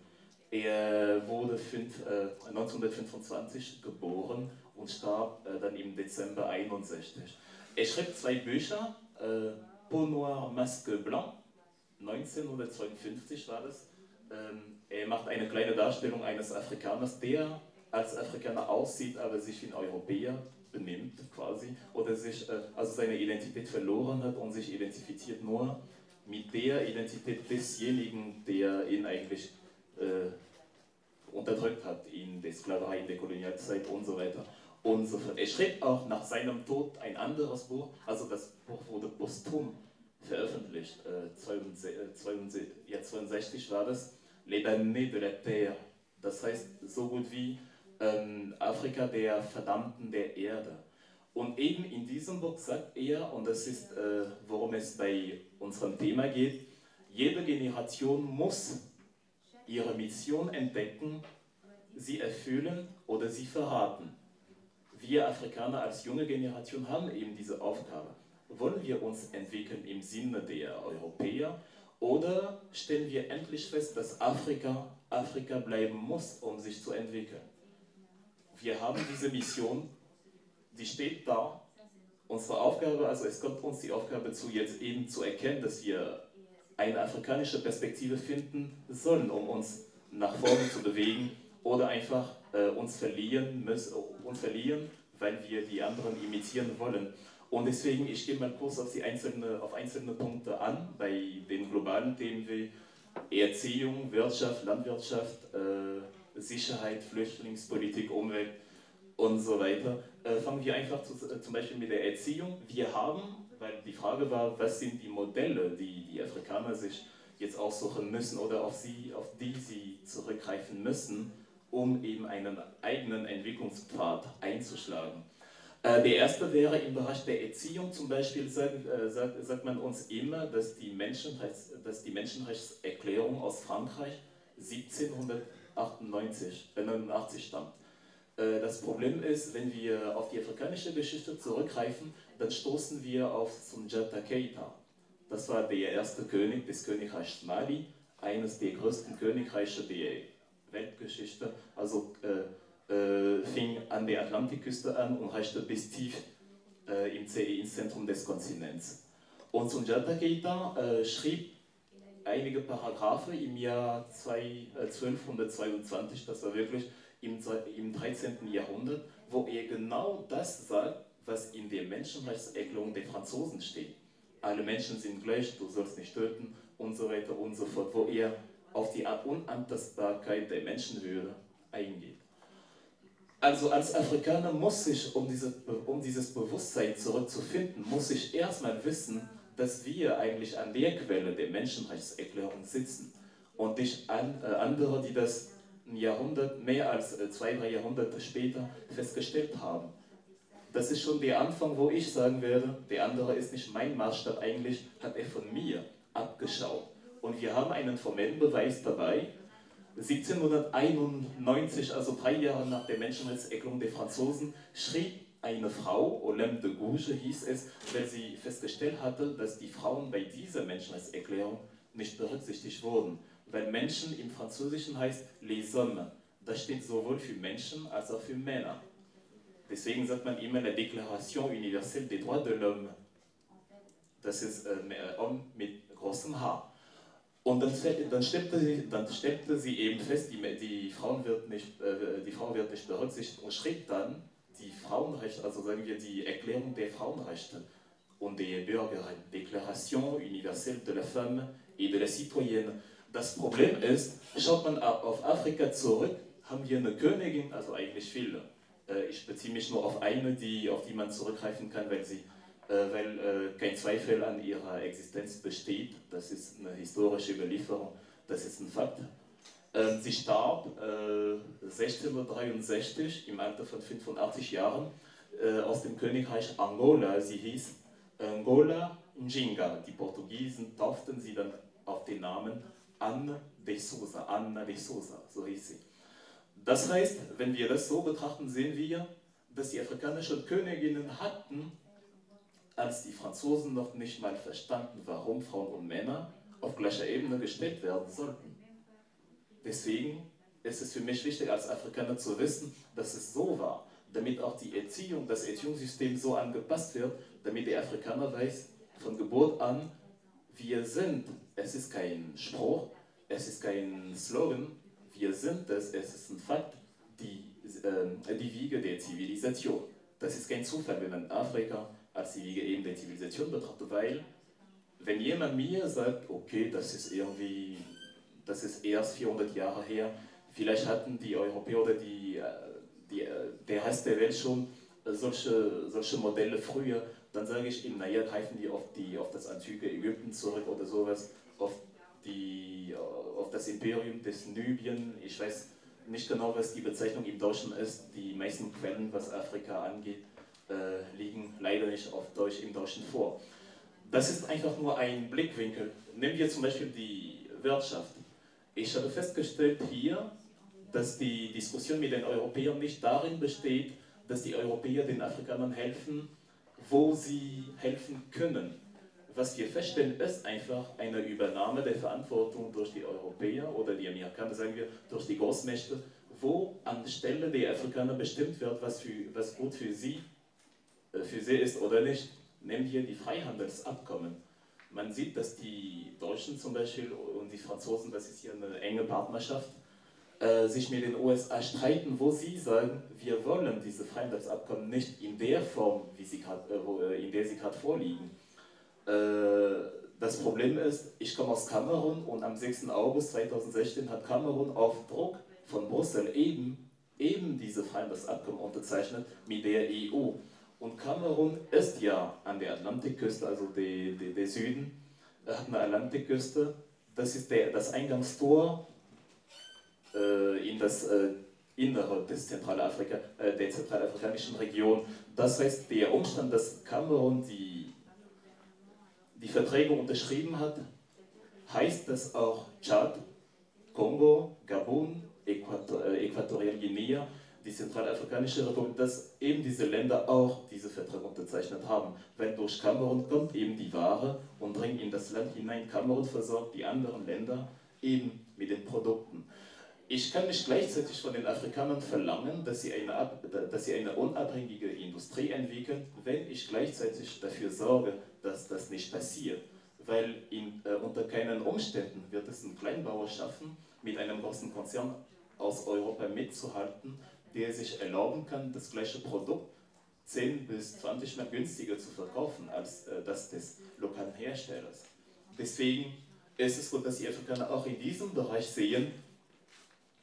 Er wurde fünf, äh, 1925 geboren und starb äh, dann im Dezember 61. Er schrieb zwei Bücher, äh, Peau Noire, Masque Blanc, 1952 war das. Ähm, er macht eine kleine Darstellung eines Afrikaners, der als Afrikaner aussieht, aber sich wie ein Europäer benimmt quasi. Oder sich äh, also seine Identität verloren hat und sich identifiziert nur mit der Identität desjenigen, der ihn eigentlich äh, unterdrückt hat in der Sklaverei, in der Kolonialzeit und so weiter und so fort. Er schrieb auch nach seinem Tod ein anderes Buch, also das Buch wurde posthum veröffentlicht, äh, 62, äh, ja, 62 war das, Les damnés de la Terre, das heißt so gut wie ähm, Afrika der Verdammten der Erde. Und eben in diesem Buch sagt er, und das ist, äh, worum es bei unserem Thema geht, jede Generation muss ihre Mission entdecken, sie erfüllen oder sie verraten. Wir Afrikaner als junge Generation haben eben diese Aufgabe. Wollen wir uns entwickeln im Sinne der Europäer oder stellen wir endlich fest, dass Afrika Afrika bleiben muss, um sich zu entwickeln? Wir haben diese Mission, die steht da. Unsere Aufgabe, also es kommt uns die Aufgabe zu, jetzt eben zu erkennen, dass wir eine afrikanische Perspektive finden sollen, um uns nach vorne zu bewegen oder einfach äh, uns, verlieren müssen, uns verlieren, weil wir die anderen imitieren wollen. Und deswegen, ich gehe mal kurz auf, die einzelne, auf einzelne Punkte an, bei den globalen Themen wie Erziehung, Wirtschaft, Landwirtschaft, äh, Sicherheit, Flüchtlingspolitik, Umwelt und so weiter. Äh, fangen wir einfach zu, äh, zum Beispiel mit der Erziehung. Wir haben, weil die Frage war, was sind die Modelle, die die Afrikaner sich jetzt aussuchen müssen oder auf, sie, auf die sie zurückgreifen müssen, um eben einen eigenen Entwicklungspfad einzuschlagen. Äh, der erste wäre im Bereich der Erziehung zum Beispiel, sagt, äh, sagt, sagt man uns immer, dass die, Menschenrechts, dass die Menschenrechtserklärung aus Frankreich 1798 89 stammt. Äh, das Problem ist, wenn wir auf die afrikanische Geschichte zurückgreifen, dann stoßen wir auf Sunjata Keita. Das war der erste König des Königreichs Mali, eines der größten Königreiche der Weltgeschichte. Also äh, äh, fing an der Atlantikküste an und reichte bis tief äh, im CE, ins Zentrum des Kontinents. Und Sunjata Keita äh, schrieb einige Paragraphe im Jahr 1222, das war wirklich im, im 13. Jahrhundert, wo er genau das sagt, was in der Menschenrechtserklärung der Franzosen steht. Alle Menschen sind gleich, du sollst nicht töten und so weiter und so fort, wo er auf die Unantastbarkeit der Menschenwürde eingeht. Also als Afrikaner muss ich, um, diese, um dieses Bewusstsein zurückzufinden, muss ich erstmal wissen, dass wir eigentlich an der Quelle der Menschenrechtserklärung sitzen und nicht an, äh, andere, die das ein Jahrhundert, mehr als äh, zwei, drei Jahrhunderte später festgestellt haben. Das ist schon der Anfang, wo ich sagen werde, der andere ist nicht mein Maßstab, eigentlich hat er von mir abgeschaut. Und wir haben einen formellen Beweis dabei, 1791, also drei Jahre nach der Menschenrechtserklärung der Franzosen, schrieb eine Frau, Olympe de Gouges hieß es, weil sie festgestellt hatte, dass die Frauen bei dieser Menschenrechtserklärung nicht berücksichtigt wurden. Weil Menschen im Französischen heißt les hommes. Das steht sowohl für Menschen als auch für Männer. Deswegen sagt man immer la Déclaration universelle des droits de l'homme. Das ist äh, Homme mit großem H. Und dann, dann, stellte sie, dann stellte sie eben fest, die, die, Frauen wird nicht, äh, die Frau wird nicht berücksichtigt und schrieb dann die Frauenrechte, also sagen wir die Erklärung der Frauenrechte und der Bürgerrechte, Déclaration universelle de la femme et de la citoyenne. Das Problem ist, schaut man auf Afrika zurück, haben wir eine Königin, also eigentlich viele. Äh, ich beziehe mich nur auf eine, die, auf die man zurückgreifen kann, weil sie weil äh, kein Zweifel an ihrer Existenz besteht. Das ist eine historische Überlieferung, das ist ein Fakt. Ähm, sie starb 1663 äh, im Alter von 85 Jahren aus dem Königreich Angola. Sie hieß Angola Njinga. Die Portugiesen tauften sie dann auf den Namen Anne de Souza, Anna de Souza, so hieß sie. Das heißt, wenn wir das so betrachten, sehen wir, dass die afrikanischen Königinnen hatten als die Franzosen noch nicht mal verstanden, warum Frauen und Männer auf gleicher Ebene gestellt werden sollten. Deswegen ist es für mich wichtig, als Afrikaner zu wissen, dass es so war, damit auch die Erziehung, das Erziehungssystem so angepasst wird, damit der Afrikaner weiß, von Geburt an, wir sind. Es ist kein Spruch, es ist kein Slogan, wir sind es, es ist ein Fakt, die, äh, die Wiege der Zivilisation. Das ist kein Zufall, wenn man in Afrika als die Wiege eben der Zivilisation betrachtet, weil wenn jemand mir sagt, okay, das ist irgendwie, das ist erst 400 Jahre her, vielleicht hatten die Europäer oder die, äh, die, äh, der Rest der Welt schon solche, solche Modelle früher, dann sage ich ihm, naja, greifen die auf, die auf das antike Ägypten zurück oder sowas, auf, die, auf das Imperium des Nubien. Ich weiß nicht genau, was die Bezeichnung im Deutschen ist. Die meisten Quellen, was Afrika angeht, äh, liegen leider nicht auf Deutsch, im Deutschen vor. Das ist einfach nur ein Blickwinkel. Nehmen wir zum Beispiel die Wirtschaft. Ich habe festgestellt hier, dass die Diskussion mit den Europäern nicht darin besteht, dass die Europäer den Afrikanern helfen, wo sie helfen können. Was wir feststellen, ist einfach eine Übernahme der Verantwortung durch die Europäer oder die Amerikaner, sagen wir, durch die Großmächte, wo anstelle der Afrikaner bestimmt wird, was, für, was gut für sie für sie ist oder nicht. Nehmen wir die Freihandelsabkommen. Man sieht, dass die Deutschen zum Beispiel und die Franzosen, das ist hier eine enge Partnerschaft, äh, sich mit den USA streiten, wo sie sagen, wir wollen diese Freihandelsabkommen nicht in der Form, grad, äh, in der sie gerade vorliegen. Äh, das Problem ist, ich komme aus Kamerun und am 6. August 2016 hat Kamerun auf Druck von Brüssel eben, eben diese Freihandelsabkommen unterzeichnet mit der EU. Und Kamerun ist ja an der Atlantikküste, also der, Süden, hat eine Atlantikküste. Das ist der, das Eingangstor äh, in das äh, Innere des Zentralafrika, äh, der zentralafrikanischen Region. Das heißt, der Umstand, dass Kamerun die, die Verträge unterschrieben hat, heißt, dass auch Tschad, Kongo, Gabun, äh, Äquatorialguinea, die Zentralafrikanische Republik, dass eben diese Länder auch diese Verträge unterzeichnet haben. Weil durch Kamerun kommt eben die Ware und dringt in das Land hinein. Kamerun versorgt die anderen Länder eben mit den Produkten. Ich kann nicht gleichzeitig von den Afrikanern verlangen, dass sie, eine, dass sie eine unabhängige Industrie entwickeln, wenn ich gleichzeitig dafür sorge, dass das nicht passiert. Weil in, äh, unter keinen Umständen wird es ein Kleinbauer schaffen, mit einem großen Konzern aus Europa mitzuhalten, der sich erlauben kann, das gleiche Produkt 10 bis 20 Mal günstiger zu verkaufen als äh, das des lokalen Herstellers. Deswegen ist es gut, dass die Afrikaner auch in diesem Bereich sehen,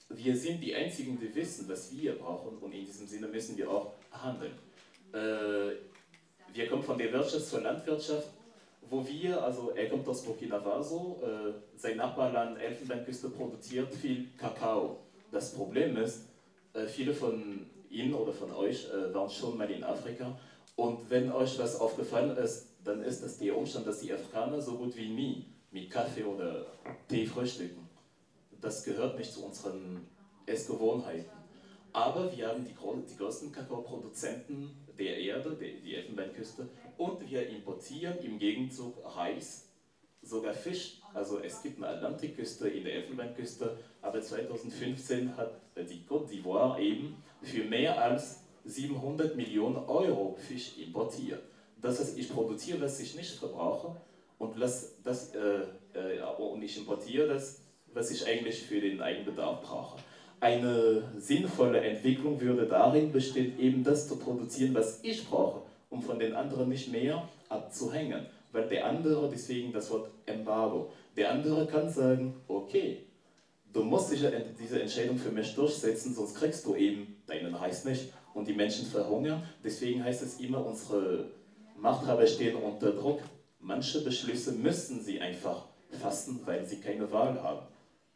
wir sind die Einzigen, die wissen, was wir brauchen und in diesem Sinne müssen wir auch handeln. Äh, wir kommen von der Wirtschaft zur Landwirtschaft, wo wir, also er kommt aus Burkina Faso, äh, sein Nachbarland Elfenbeinküste produziert viel Kakao. Das Problem ist, viele von Ihnen oder von euch äh, waren schon mal in Afrika. Und wenn euch was aufgefallen ist, dann ist das der Umstand, dass die Afrikaner so gut wie nie mit Kaffee oder Tee frühstücken. Das gehört nicht zu unseren Essgewohnheiten. Aber wir haben die, die größten Kakaoproduzenten der Erde, die Elfenbeinküste, und wir importieren im Gegenzug Reis, sogar Fisch. Also es gibt eine Atlantikküste in der Elfenbeinküste, aber 2015 hat die Côte d'Ivoire eben für mehr als 700 Millionen Euro Fisch importiert. Das heißt, ich produziere, was ich nicht verbrauche und, das, das, äh, äh, und ich importiere das was ich eigentlich für den Eigenbedarf brauche. Eine sinnvolle Entwicklung würde darin bestehen, eben das zu produzieren, was ich brauche, um von den anderen nicht mehr abzuhängen. Weil der andere, deswegen das Wort Embargo, der andere kann sagen, okay, du musst diese Entscheidung für mich durchsetzen, sonst kriegst du eben deinen Reis nicht und die Menschen verhungern. Deswegen heißt es immer, unsere Machthaber stehen unter Druck. Manche Beschlüsse müssen sie einfach fassen, weil sie keine Wahl haben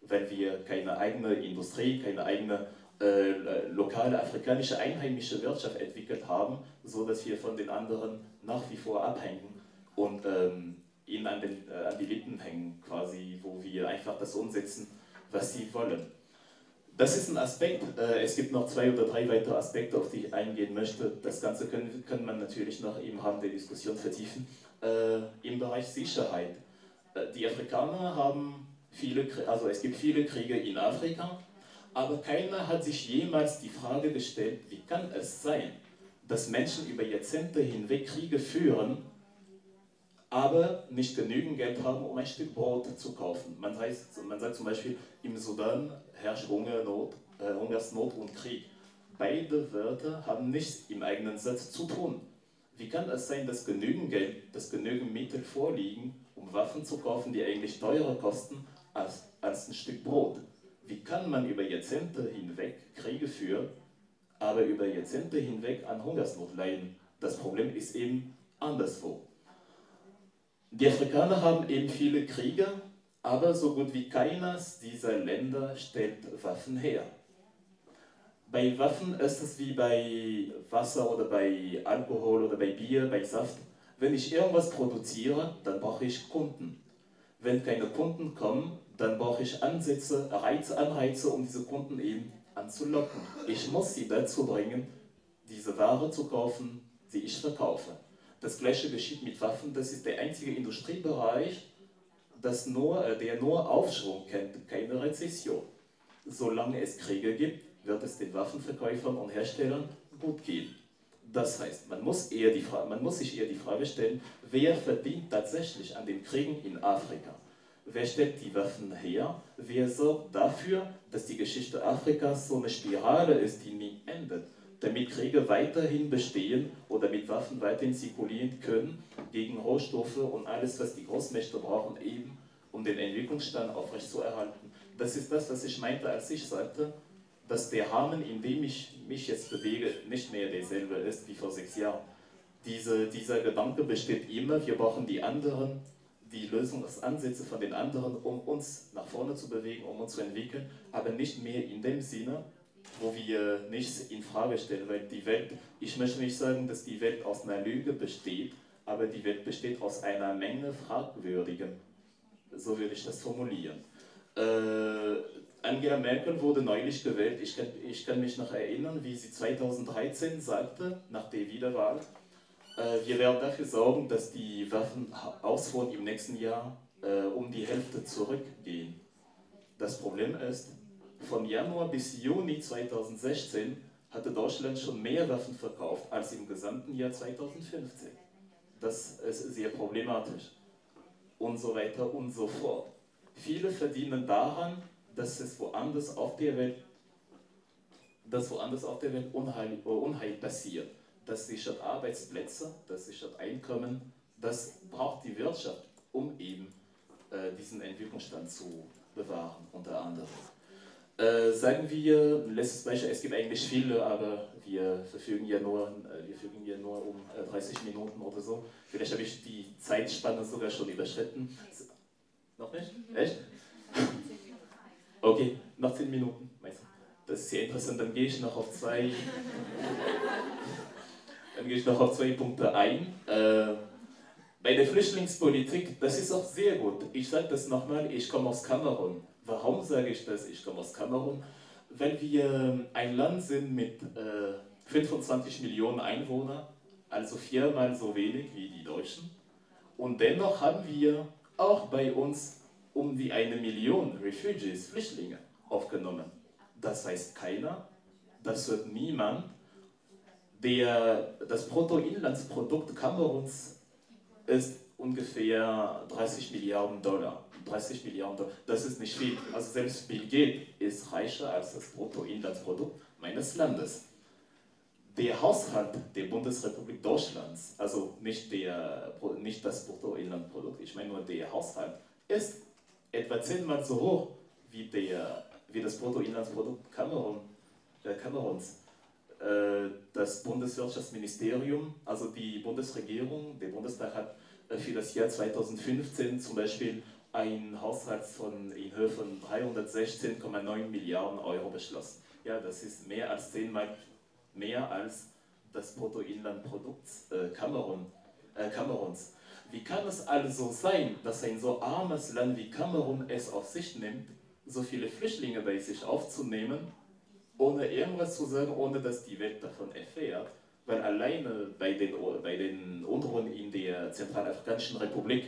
wenn wir keine eigene Industrie, keine eigene äh, lokale afrikanische einheimische Wirtschaft entwickelt haben, so dass wir von den anderen nach wie vor abhängen und ähm, ihnen an, den, äh, an die Lippen hängen, quasi, wo wir einfach das umsetzen, was sie wollen. Das ist ein Aspekt. Äh, es gibt noch zwei oder drei weitere Aspekte, auf die ich eingehen möchte. Das Ganze können, kann man natürlich noch im Rahmen der Diskussion vertiefen. Äh, Im Bereich Sicherheit. Äh, die Afrikaner haben viele, also es gibt viele Kriege in Afrika, aber keiner hat sich jemals die Frage gestellt, wie kann es sein, dass Menschen über Jahrzehnte hinweg Kriege führen, aber nicht genügend Geld haben, um ein Stück Brot zu kaufen. Man, heißt, man sagt zum Beispiel, im Sudan herrscht Hungernot, äh, Hungersnot und Krieg. Beide Wörter haben nichts im eigenen Satz zu tun. Wie kann es sein, dass genügend Geld, dass genügend Mittel vorliegen, um Waffen zu kaufen, die eigentlich teurer kosten, als, als ein Stück Brot. Wie kann man über Jahrzehnte hinweg Kriege führen, aber über Jahrzehnte hinweg an Hungersnot leiden? Das Problem ist eben anderswo. Die Afrikaner haben eben viele Kriege, aber so gut wie keines dieser Länder stellt Waffen her. Bei Waffen ist es wie bei Wasser oder bei Alkohol oder bei Bier, bei Saft. Wenn ich irgendwas produziere, dann brauche ich Kunden. Wenn keine Kunden kommen, dann brauche ich Ansätze, Reize, Anreize, um diese Kunden eben anzulocken. Ich muss sie dazu bringen, diese Ware zu kaufen, die ich verkaufe. Das gleiche geschieht mit Waffen, das ist der einzige Industriebereich, das nur, äh, der nur Aufschwung kennt, keine Rezession. Solange es Kriege gibt, wird es den Waffenverkäufern und Herstellern gut gehen. Das heißt, man muss, eher die man muss sich eher die Frage stellen, wer verdient tatsächlich an den Kriegen in Afrika? Wer stellt die Waffen her? Wer sorgt dafür, dass die Geschichte Afrikas so eine Spirale ist, die nie endet? Damit Kriege weiterhin bestehen oder mit Waffen weiterhin zirkulieren können gegen Rohstoffe und alles, was die Großmächte brauchen, eben um den Entwicklungsstand aufrechtzuerhalten. Das ist das, was ich meinte, als ich sagte, dass der Rahmen, in dem ich mich jetzt bewege, nicht mehr derselbe ist wie vor sechs Jahren. Diese, dieser Gedanke besteht immer, wir brauchen die anderen, die Lösungsansätze von den anderen, um uns nach vorne zu bewegen, um uns zu entwickeln, aber nicht mehr in dem Sinne, wo wir nichts in Frage stellen, weil die Welt, ich möchte nicht sagen, dass die Welt aus einer Lüge besteht, aber die Welt besteht aus einer Menge Fragwürdigen. So würde ich das formulieren. Äh, Angela Merkel wurde neulich gewählt. Ich kann, ich kann mich noch erinnern, wie sie 2013 sagte, nach der Wiederwahl, äh, wir werden dafür sorgen, dass die Waffenausfuhren im nächsten Jahr äh, um die Hälfte zurückgehen. Das Problem ist, von Januar bis Juni 2016 hatte Deutschland schon mehr Waffen verkauft als im gesamten Jahr 2015. Das ist sehr problematisch. Und so weiter und so fort. Viele verdienen daran, dass es woanders auf der Welt, dass woanders auf der Welt Unheil, Unheil passiert. Das sichert Arbeitsplätze, das sichert Einkommen, das braucht die Wirtschaft, um eben äh, diesen Entwicklungsstand zu bewahren, unter anderem. Äh, sagen wir, letztes Beispiel, es gibt eigentlich viele, aber wir verfügen ja nur, äh, wir verfügen ja nur um 30 äh, Minuten oder so. Vielleicht habe ich die Zeitspanne sogar schon überschritten. Noch nicht? Echt? Okay, noch 10 Minuten. Das ist sehr interessant. Dann gehe ich noch auf zwei, dann gehe ich noch auf zwei Punkte ein. Äh, bei der Flüchtlingspolitik, das ist auch sehr gut. Ich sage das nochmal, ich komme aus Kamerun. Warum sage ich das? Ich komme aus Kamerun, weil wir ein Land sind mit äh, 25 Millionen Einwohnern, also viermal so wenig wie die Deutschen. Und dennoch haben wir auch bei uns um die eine Million Refugees, Flüchtlinge, aufgenommen. Das weiß keiner, das hört niemand. Der, das Bruttoinlandsprodukt Kameruns ist ungefähr 30 Milliarden Dollar. 30 Milliarden das ist nicht viel. Also selbst Bill Gates ist reicher als das Bruttoinlandsprodukt meines Landes. Der Haushalt der Bundesrepublik Deutschlands, also nicht, der, nicht das Bruttoinlandsprodukt, ich meine nur der Haushalt, ist etwa zehnmal so hoch wie, der, wie das Bruttoinlandsprodukt Kamerun, äh, Kameruns. Äh, das Bundeswirtschaftsministerium, also die Bundesregierung, der Bundestag hat äh, für das Jahr 2015 zum Beispiel einen Haushalt von, in Höhe von 316,9 Milliarden Euro beschlossen. Ja, das ist mehr als zehnmal mehr als das Bruttoinlandprodukt äh, Kamerun, äh, Kameruns. Wie kann es also sein, dass ein so armes Land wie Kamerun es auf sich nimmt, so viele Flüchtlinge bei sich aufzunehmen, ohne irgendwas zu sagen, ohne dass die Welt davon erfährt? Weil alleine bei den, bei den Unruhen in der Zentralafrikanischen Republik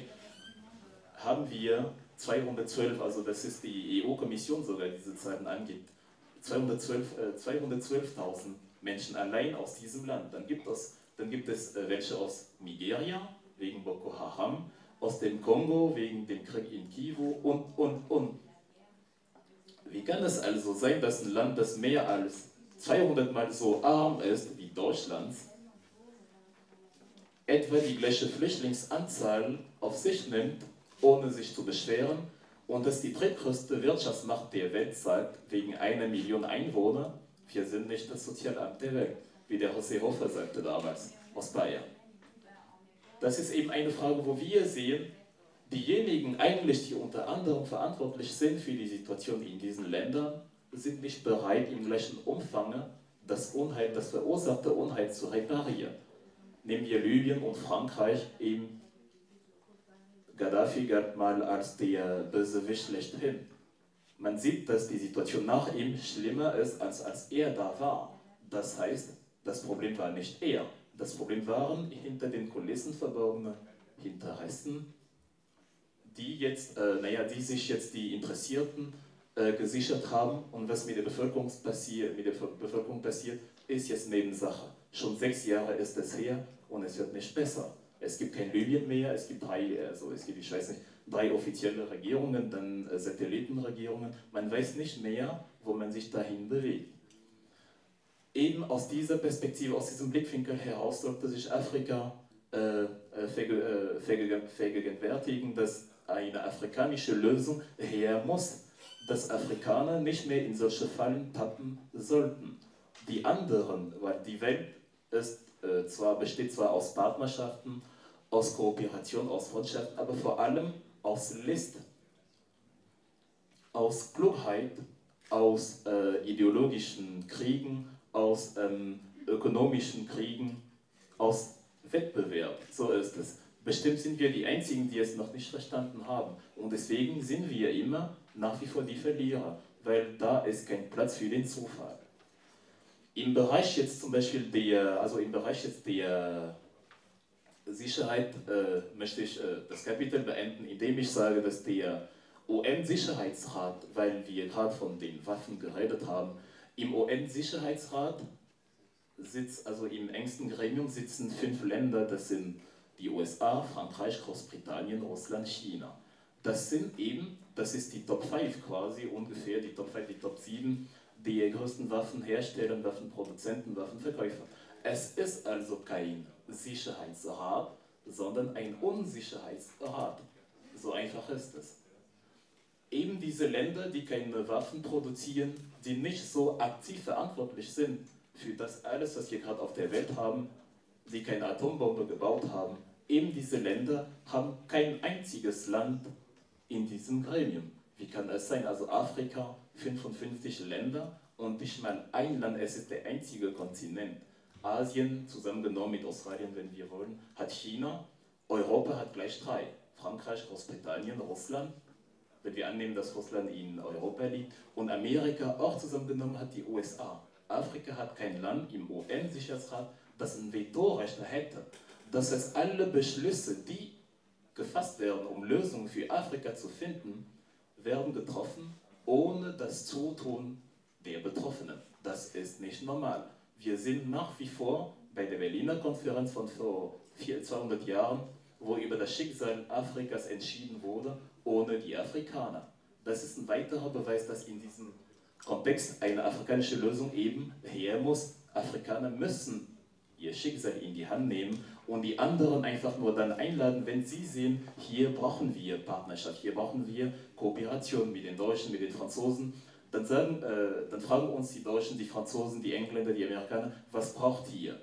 haben wir 212, also das ist die EU-Kommission sogar, die diese Zahlen angibt, 212.000 äh, 212 Menschen allein aus diesem Land. Dann gibt es, dann gibt es äh, welche aus Nigeria, wegen Boko Haram, aus dem Kongo wegen dem Krieg in Kivu und, und, und. Wie kann es also sein, dass ein Land, das mehr als 200 Mal so arm ist wie Deutschland, etwa die gleiche Flüchtlingsanzahl auf sich nimmt, ohne sich zu beschweren, und dass die drittgrößte Wirtschaftsmacht der Welt sagt, wegen einer Million Einwohner, wir sind nicht das Sozialamt der Welt, wie der José Hofer sagte damals aus Bayern. Das ist eben eine Frage, wo wir sehen, diejenigen eigentlich, die unter anderem verantwortlich sind für die Situation in diesen Ländern, sind nicht bereit, im gleichen Umfang das Unheil, das verursachte Unheil zu reparieren. Nehmen wir Libyen und Frankreich, eben Gaddafi galt mal als der Bösewicht schlechthin. Man sieht, dass die Situation nach ihm schlimmer ist, als als er da war. Das heißt, das Problem war nicht er, das Problem waren hinter den Kulissen verborgene Interessen, die jetzt, äh, naja, die sich jetzt die Interessierten äh, gesichert haben und was mit der, Bevölkerung passiert, mit der Bevölkerung passiert, ist jetzt Nebensache. Schon sechs Jahre ist es her und es wird nicht besser. Es gibt kein Libyen mehr, es gibt drei, also es gibt, ich weiß nicht, drei offizielle Regierungen, dann äh, Satellitenregierungen. Man weiß nicht mehr, wo man sich dahin bewegt. Eben aus dieser Perspektive, aus diesem Blickwinkel heraus sollte sich Afrika äh, äh, vergegenwärtigen, dass eine afrikanische Lösung her muss, dass Afrikaner nicht mehr in solche Fallen tappen sollten. Die anderen, weil die Welt ist, äh, zwar, besteht zwar aus Partnerschaften, aus Kooperation, aus Freundschaft, aber vor allem aus List, aus Klugheit, aus äh, ideologischen Kriegen, aus ähm, ökonomischen Kriegen, aus Wettbewerb. So ist es. Bestimmt sind wir die Einzigen, die es noch nicht verstanden haben. Und deswegen sind wir immer nach wie vor die Verlierer, weil da ist kein Platz für den Zufall. Im Bereich jetzt zum Beispiel der, also im Bereich jetzt der Sicherheit äh, möchte ich äh, das Kapitel beenden, indem ich sage, dass der UN-Sicherheitsrat, weil wir gerade von den Waffen geredet haben, im UN-Sicherheitsrat sitzt, also im engsten Gremium sitzen fünf Länder, das sind die USA, Frankreich, Großbritannien, Russland, China. Das sind eben, das ist die Top 5 quasi, ungefähr die Top 5, die Top 7, die größten Waffenhersteller, Waffenproduzenten, Waffenverkäufer. Es ist also kein Sicherheitsrat, sondern ein Unsicherheitsrat. So einfach ist es. Eben diese Länder, die keine Waffen produzieren, die nicht so aktiv verantwortlich sind für das alles, was wir gerade auf der Welt haben, die keine Atombombe gebaut haben, eben diese Länder haben kein einziges Land in diesem Gremium. Wie kann es sein? Also Afrika, 55 Länder und nicht mal ein Land, es ist der einzige Kontinent. Asien, zusammengenommen mit Australien, wenn wir wollen, hat China, Europa hat gleich drei. Frankreich, Großbritannien, Russland, wenn wir annehmen, dass Russland in Europa liegt, und Amerika auch zusammengenommen hat die USA. Afrika hat kein Land im UN-Sicherheitsrat, das ein Vetorecht hätte. Das heißt, alle Beschlüsse, die gefasst werden, um Lösungen für Afrika zu finden, werden getroffen ohne das Zutun der Betroffenen. Das ist nicht normal. Wir sind nach wie vor bei der Berliner Konferenz von vor 200 Jahren, wo über das Schicksal Afrikas entschieden wurde, ohne die Afrikaner. Das ist ein weiterer Beweis, dass in diesem Kontext eine afrikanische Lösung eben her muss. Afrikaner müssen ihr Schicksal in die Hand nehmen und die anderen einfach nur dann einladen, wenn sie sehen, hier brauchen wir Partnerschaft, hier brauchen wir Kooperation mit den Deutschen, mit den Franzosen. Dann, sagen, äh, dann fragen uns die Deutschen, die Franzosen, die Engländer, die Amerikaner, was braucht ihr?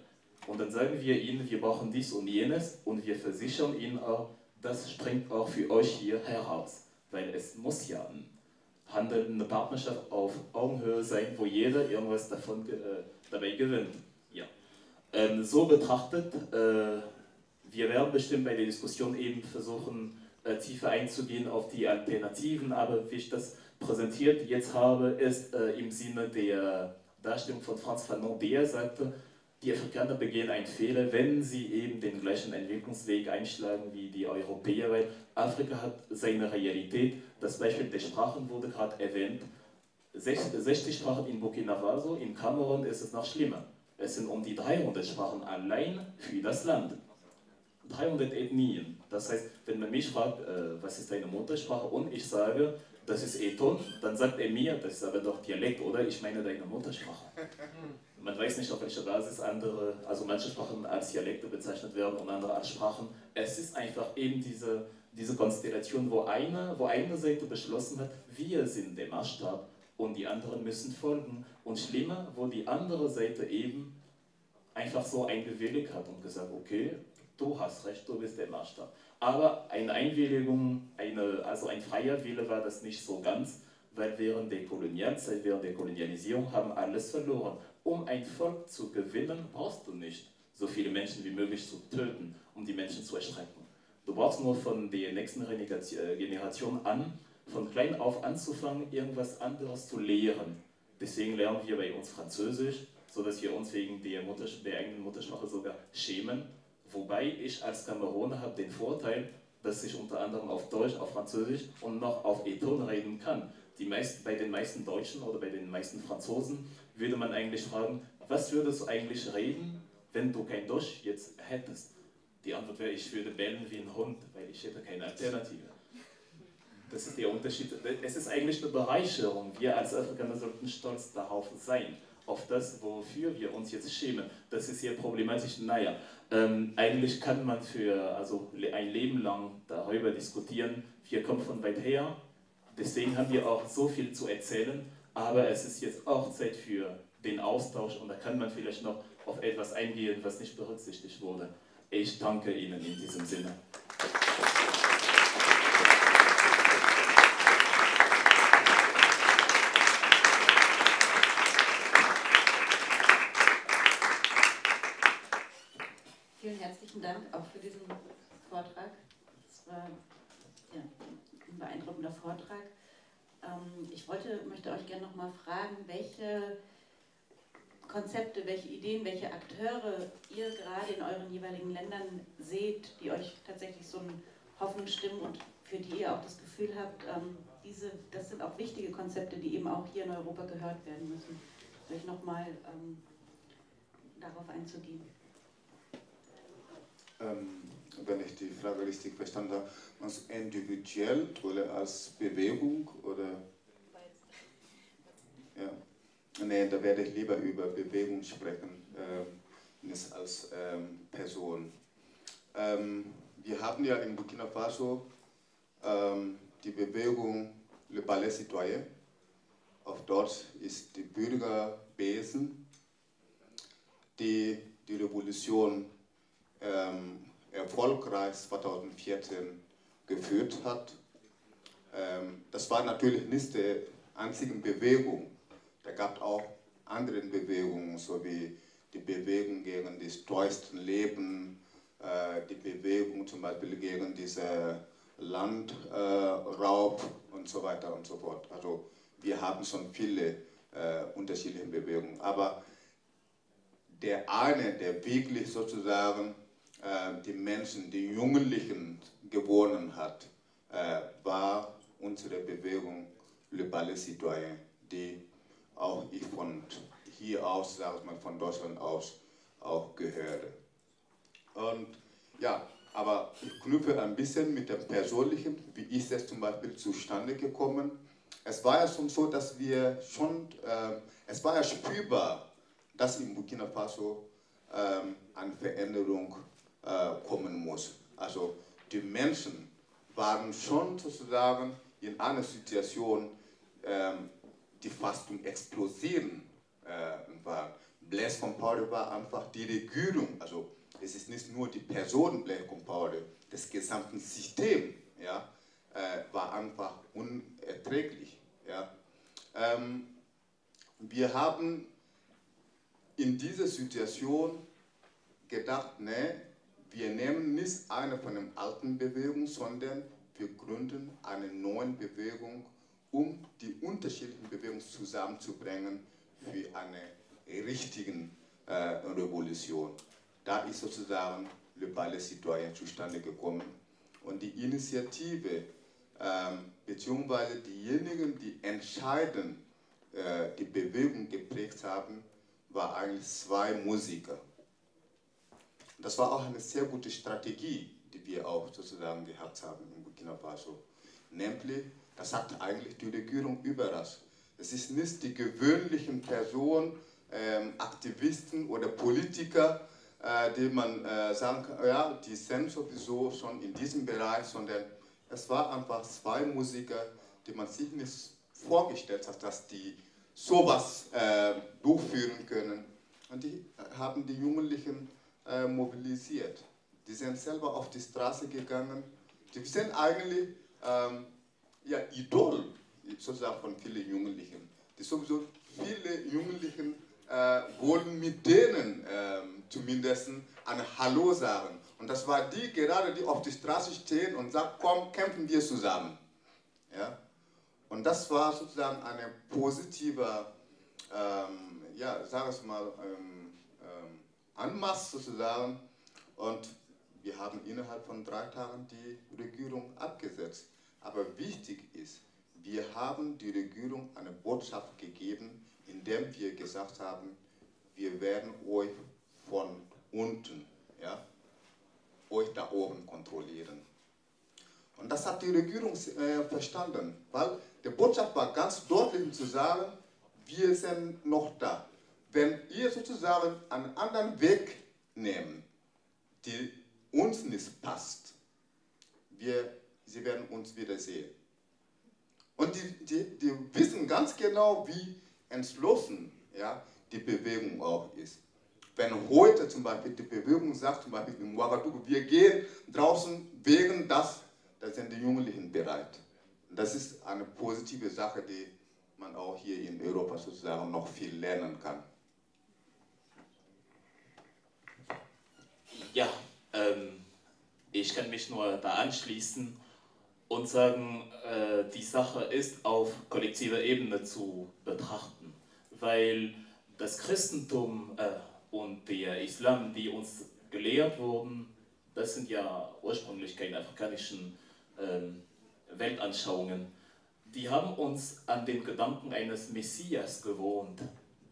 Und dann sagen wir ihnen, wir brauchen dies und jenes und wir versichern ihnen auch, das springt auch für euch hier heraus. Weil es muss ja ein Handel, eine Partnerschaft auf Augenhöhe sein, wo jeder irgendwas davon äh, dabei gewinnt. Ja. Ähm, so betrachtet, äh, wir werden bestimmt bei der Diskussion eben versuchen, äh, tiefer einzugehen auf die Alternativen, aber wie ich das präsentiert jetzt habe, ist äh, im Sinne der Darstellung von Franz Fanon, der sagte, die Afrikaner begehen einen Fehler, wenn sie eben den gleichen Entwicklungsweg einschlagen wie die Europäer, weil Afrika hat seine Realität. Das Beispiel der Sprachen wurde gerade erwähnt. 60 Sprachen in Burkina Faso, in Kamerun ist es noch schlimmer. Es sind um die 300 Sprachen allein für das Land. 300 Ethnien. Das heißt, wenn man mich fragt, äh, was ist deine Muttersprache und ich sage, das ist Eton, dann sagt er mir, das ist aber doch Dialekt, oder? Ich meine deine Muttersprache. Man weiß nicht, auf welcher Basis andere, also manche Sprachen als Dialekte bezeichnet werden und andere als Sprachen. Es ist einfach eben diese, diese Konstellation, wo eine, wo eine Seite beschlossen hat, wir sind der Maßstab und die anderen müssen folgen. Und schlimmer, wo die andere Seite eben einfach so eingewilligt hat und gesagt, okay, du hast recht, du bist der Maßstab. Aber eine Einwilligung, eine, also ein freier Wille war das nicht so ganz, weil während der Kolonialzeit, während der Kolonialisierung haben alles verloren. Um ein Volk zu gewinnen, brauchst du nicht so viele Menschen wie möglich zu töten, um die Menschen zu erschrecken. Du brauchst nur von der nächsten äh, Generation an, von klein auf anzufangen, irgendwas anderes zu lehren. Deswegen lernen wir bei uns Französisch, sodass wir uns wegen der, Mutters der eigenen Muttersprache sogar schämen Wobei ich als Kameruner habe den Vorteil, dass ich unter anderem auf Deutsch, auf Französisch und noch auf Eton reden kann. Die meisten, bei den meisten Deutschen oder bei den meisten Franzosen würde man eigentlich fragen, was würdest du eigentlich reden, wenn du kein Dusch jetzt hättest? Die Antwort wäre, ich würde bellen wie ein Hund, weil ich hätte keine Alternative. Das ist der Unterschied. Es ist eigentlich eine Bereicherung. Wir als Afrikaner sollten stolz darauf sein, auf das, wofür wir uns jetzt schämen. Das ist hier problematisch. Naja, ähm, eigentlich kann man für also ein Leben lang darüber diskutieren. Wir kommen von weit her, deswegen haben wir auch so viel zu erzählen. Aber es ist jetzt auch Zeit für den Austausch und da kann man vielleicht noch auf etwas eingehen, was nicht berücksichtigt wurde. Ich danke Ihnen in diesem Sinne. Vielen herzlichen Dank auch für diesen Vortrag. Das war ja, ein beeindruckender Vortrag. Ähm, ich wollte, möchte euch gerne noch mal fragen, welche Konzepte, welche Ideen, welche Akteure ihr gerade in euren jeweiligen Ländern seht, die euch tatsächlich so eine Hoffnung stimmen und für die ihr auch das Gefühl habt, ähm, diese, das sind auch wichtige Konzepte, die eben auch hier in Europa gehört werden müssen. Vielleicht nochmal ähm, darauf einzugehen. Ähm, wenn ich die Frage richtig verstanden habe, als individuell oder als Bewegung oder? Ja. Nee, da werde ich lieber über Bewegung sprechen, äh, nicht als ähm, Person. Ähm, wir haben ja in Burkina Faso ähm, die Bewegung Le Ballet Citoyen. Auf Deutsch ist die Bürgerbesen, die die Revolution ähm, erfolgreich 2014 geführt hat. Ähm, das war natürlich nicht die einzige Bewegung. Da gab auch andere Bewegungen, so wie die Bewegung gegen das teuerste Leben, äh, die Bewegung zum Beispiel gegen diesen Landraub äh, und so weiter und so fort. Also wir haben schon viele äh, unterschiedliche Bewegungen. Aber der eine, der wirklich sozusagen äh, die Menschen, die Jugendlichen gewonnen hat, äh, war unsere Bewegung Le Ballet Citoyen, die auch ich von hier aus, sage ich mal, von Deutschland aus auch gehöre. Und ja, aber ich knüpfe ein bisschen mit dem Persönlichen, wie ist es zum Beispiel zustande gekommen. Es war ja schon so, dass wir schon, äh, es war ja spürbar, dass in Burkina Faso äh, eine Veränderung kommen muss. Also die Menschen waren schon sozusagen in einer Situation, ähm, die fast zum Explosieren äh, war. Blaise Compaoré war einfach die Regierung, also es ist nicht nur die Person Blaise Compaoré, das gesamte System ja, äh, war einfach unerträglich. Ja. Ähm, wir haben in dieser Situation gedacht, ne, wir nehmen nicht eine von den alten Bewegungen, sondern wir gründen eine neue Bewegung, um die unterschiedlichen Bewegungen zusammenzubringen für eine richtige äh, Revolution. Da ist sozusagen Le Ballet Citoyen zustande gekommen. Und die Initiative, ähm, beziehungsweise diejenigen, die entscheidend äh, die Bewegung geprägt haben, waren eigentlich zwei Musiker. Das war auch eine sehr gute Strategie, die wir auch sozusagen gehabt haben in Burkina Faso. Nämlich, das sagt eigentlich die Regierung überall. Es ist nicht die gewöhnlichen Personen, ähm, Aktivisten oder Politiker, äh, die man äh, sagen kann, ja, die sind sowieso schon in diesem Bereich, sondern es war einfach zwei Musiker, die man sich nicht vorgestellt hat, dass die sowas äh, durchführen können. Und die haben die Jugendlichen äh, mobilisiert. Die sind selber auf die Straße gegangen. Die sind eigentlich ähm, ja, Idol sozusagen von vielen Jugendlichen. Die sowieso viele Jugendlichen äh, wollen mit denen äh, zumindest ein Hallo sagen. Und das war die gerade, die auf die Straße stehen und sagen, komm, kämpfen wir zusammen. Ja? Und das war sozusagen eine positive, ähm, ja, sag es mal, ähm, Anmaß sozusagen. Und wir haben innerhalb von drei Tagen die Regierung abgesetzt. Aber wichtig ist, wir haben die Regierung eine Botschaft gegeben, indem wir gesagt haben, wir werden euch von unten, ja, euch da oben kontrollieren. Und das hat die Regierung äh, verstanden, weil die Botschaft war ganz deutlich zu sagen, wir sind noch da. Wenn ihr sozusagen einen anderen Weg nehmt, die uns nicht passt, wir, sie werden uns wiedersehen. Und die, die, die wissen ganz genau, wie entschlossen ja, die Bewegung auch ist. Wenn heute zum Beispiel die Bewegung sagt, zum Beispiel in Ouagadougou, wir gehen draußen wegen das, da sind die Jugendlichen bereit. Das ist eine positive Sache, die man auch hier in Europa sozusagen noch viel lernen kann. Ja, ähm, ich kann mich nur da anschließen und sagen, äh, die Sache ist auf kollektiver Ebene zu betrachten, weil das Christentum äh, und der Islam, die uns gelehrt wurden, das sind ja ursprünglich keine afrikanischen ähm, Weltanschauungen, die haben uns an den Gedanken eines Messias gewohnt.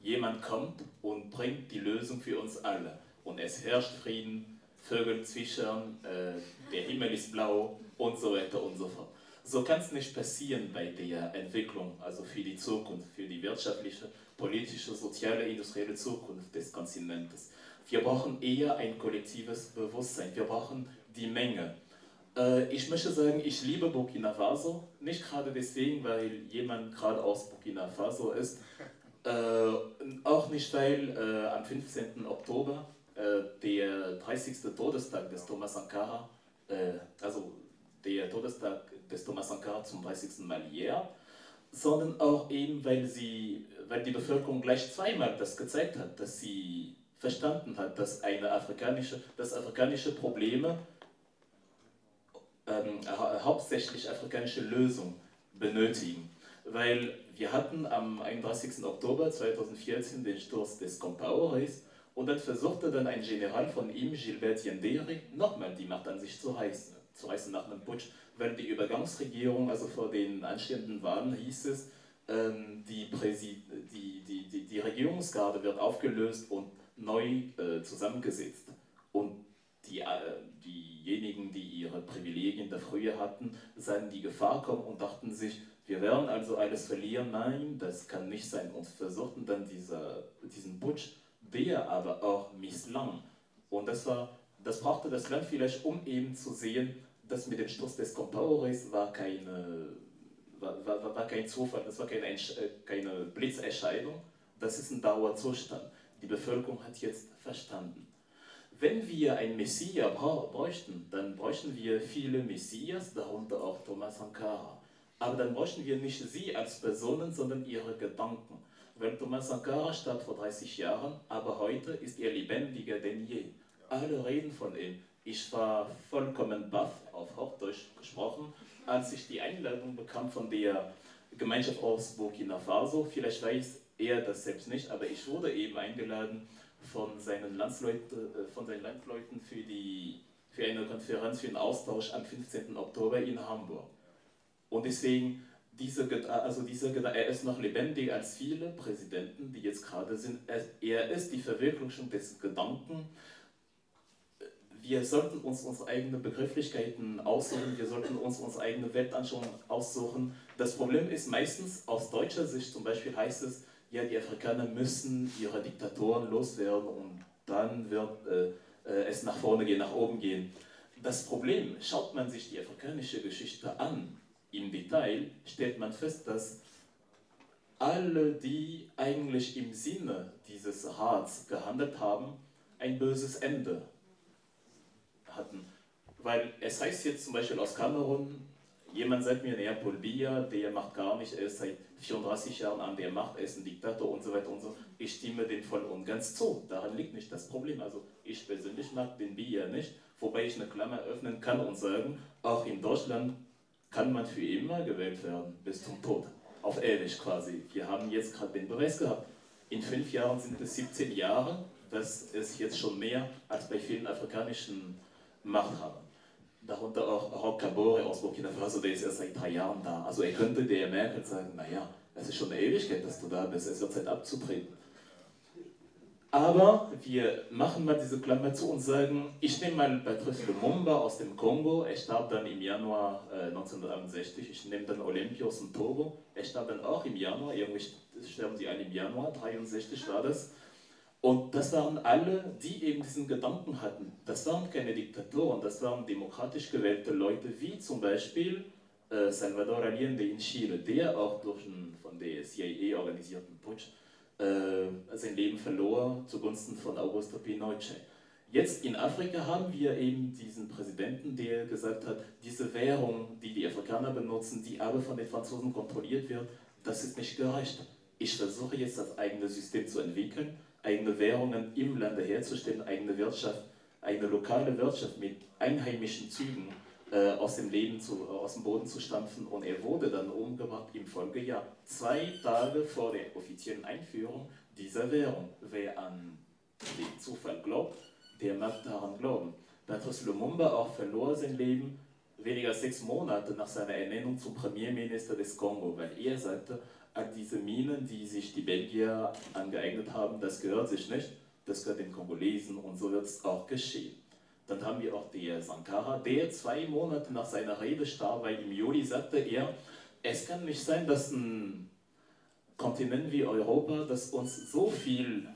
Jemand kommt und bringt die Lösung für uns alle. Und es herrscht Frieden, Vögel zwitschern, äh, der Himmel ist blau und so weiter und so fort. So kann es nicht passieren bei der Entwicklung, also für die Zukunft, für die wirtschaftliche, politische, soziale, industrielle Zukunft des Kontinentes. Wir brauchen eher ein kollektives Bewusstsein, wir brauchen die Menge. Äh, ich möchte sagen, ich liebe Burkina Faso, nicht gerade deswegen, weil jemand gerade aus Burkina Faso ist, äh, auch nicht, weil äh, am 15. Oktober der 30. Todestag des Thomas Sankara, also der Todestag des Thomas Sankara zum 30. Mal jährt, sondern auch eben, weil, sie, weil die Bevölkerung gleich zweimal das gezeigt hat, dass sie verstanden hat, dass, eine afrikanische, dass afrikanische Probleme ähm, hauptsächlich afrikanische Lösungen benötigen. Weil wir hatten am 31. Oktober 2014 den Sturz des Compaorés und dann versuchte dann ein General von ihm, Gilbert Yandere, nochmal die Macht an sich zu reißen, zu reißen nach einem Putsch, weil die Übergangsregierung, also vor den anstehenden Wahlen hieß es, ähm, die, Präsid die, die, die, die Regierungsgarde wird aufgelöst und neu äh, zusammengesetzt. Und die, äh, diejenigen, die ihre Privilegien der Frühe hatten, sahen die Gefahr kommen und dachten sich, wir werden also alles verlieren. Nein, das kann nicht sein. Und versuchten dann dieser, diesen Putsch, der aber auch misslang. Und das, war, das brauchte das Land vielleicht, um eben zu sehen, dass mit dem Sturz des Compaores war keine war, war, war, kein Zufall, das war keine, keine Blitzerscheinung, das ist ein Dauerzustand. Die Bevölkerung hat jetzt verstanden. Wenn wir ein Messias bräuchten, dann bräuchten wir viele Messias, darunter auch Thomas Sankara. Aber dann bräuchten wir nicht sie als Personen, sondern ihre Gedanken. Weil Thomas Sankara starb vor 30 Jahren, aber heute ist er lebendiger denn je. Alle reden von ihm. Ich war vollkommen baff, auf Hochdeutsch gesprochen, als ich die Einladung bekam von der Gemeinschaft aus Burkina Faso. Vielleicht weiß er das selbst nicht, aber ich wurde eben eingeladen, von seinen, Landsleuten, äh, von seinen Landsleuten für, die, für eine Konferenz, für einen Austausch am 15. Oktober in Hamburg. Und deswegen, diese, also dieser, er ist noch lebendiger als viele Präsidenten, die jetzt gerade sind. Er ist die Verwirklichung des Gedanken, wir sollten uns unsere eigenen Begrifflichkeiten aussuchen, wir sollten uns unsere eigene Weltanschauung aussuchen. Das Problem ist meistens, aus deutscher Sicht zum Beispiel heißt es, ja, die Afrikaner müssen ihre Diktatoren loswerden und dann wird äh, äh, es nach vorne gehen, nach oben gehen. Das Problem, schaut man sich die afrikanische Geschichte an, im Detail, stellt man fest, dass alle, die eigentlich im Sinne dieses Rats gehandelt haben, ein böses Ende hatten. Weil es heißt jetzt zum Beispiel aus Kamerun, jemand sagt mir, naja, Paul Biya, der macht gar nicht, er ist seit 34 Jahren an der Macht, er ist ein Diktator und so weiter und so. Ich stimme dem voll und ganz zu. Daran liegt nicht das Problem. Also ich persönlich mag den Biya nicht, wobei ich eine Klammer öffnen kann und sagen, auch in Deutschland kann man für immer gewählt werden, bis zum Tod. Auf ewig quasi. Wir haben jetzt gerade den Beweis gehabt. In fünf Jahren sind es 17 Jahre. Das ist jetzt schon mehr als bei vielen afrikanischen Machthabern darunter auch Roch Kabore aus Burkina Faso, der ist erst seit drei Jahren da. Also er könnte der Merkel sagen, naja, es ist schon eine Ewigkeit, dass du da bist, es wird Zeit abzutreten. Aber wir machen mal diese Klammer zu und sagen, ich nehme mal Patrice Lumumba aus dem Kongo, er starb dann im Januar äh, 1961, ich nehme dann Olympia aus dem Togo, er starb dann auch im Januar, irgendwie sterben sie alle im Januar, 63 war das. Und das waren alle, die eben diesen Gedanken hatten. Das waren keine Diktatoren, das waren demokratisch gewählte Leute, wie zum Beispiel äh, Salvador Allende in Chile, der auch durch einen von der CIA organisierten Putsch sein Leben verlor zugunsten von Augusto Pinochet. Jetzt in Afrika haben wir eben diesen Präsidenten, der gesagt hat, diese Währung, die die Afrikaner benutzen, die aber von den Franzosen kontrolliert wird, das ist nicht gerecht. Ich versuche jetzt das eigene System zu entwickeln, eigene Währungen im Lande herzustellen, eigene Wirtschaft, eine lokale Wirtschaft mit einheimischen Zügen äh, aus dem Leben zu, äh, aus dem Boden zu stampfen und er wurde dann umgebracht im Folgejahr, zwei Tage vor der offiziellen Einführung dieser Währung. Wer an den Zufall glaubt, der mag daran glauben. Patrice Lumumba auch verlor sein Leben weniger als sechs Monate nach seiner Ernennung zum Premierminister des Kongo, weil er sagte, an diese Minen, die sich die Belgier angeeignet haben, das gehört sich nicht, das gehört den Kongolesen und so wird es auch geschehen. Dann haben wir auch der Sankara, der zwei Monate nach seiner Rede starb, weil im Juli sagte er, es kann nicht sein, dass ein Kontinent wie Europa, das uns so viel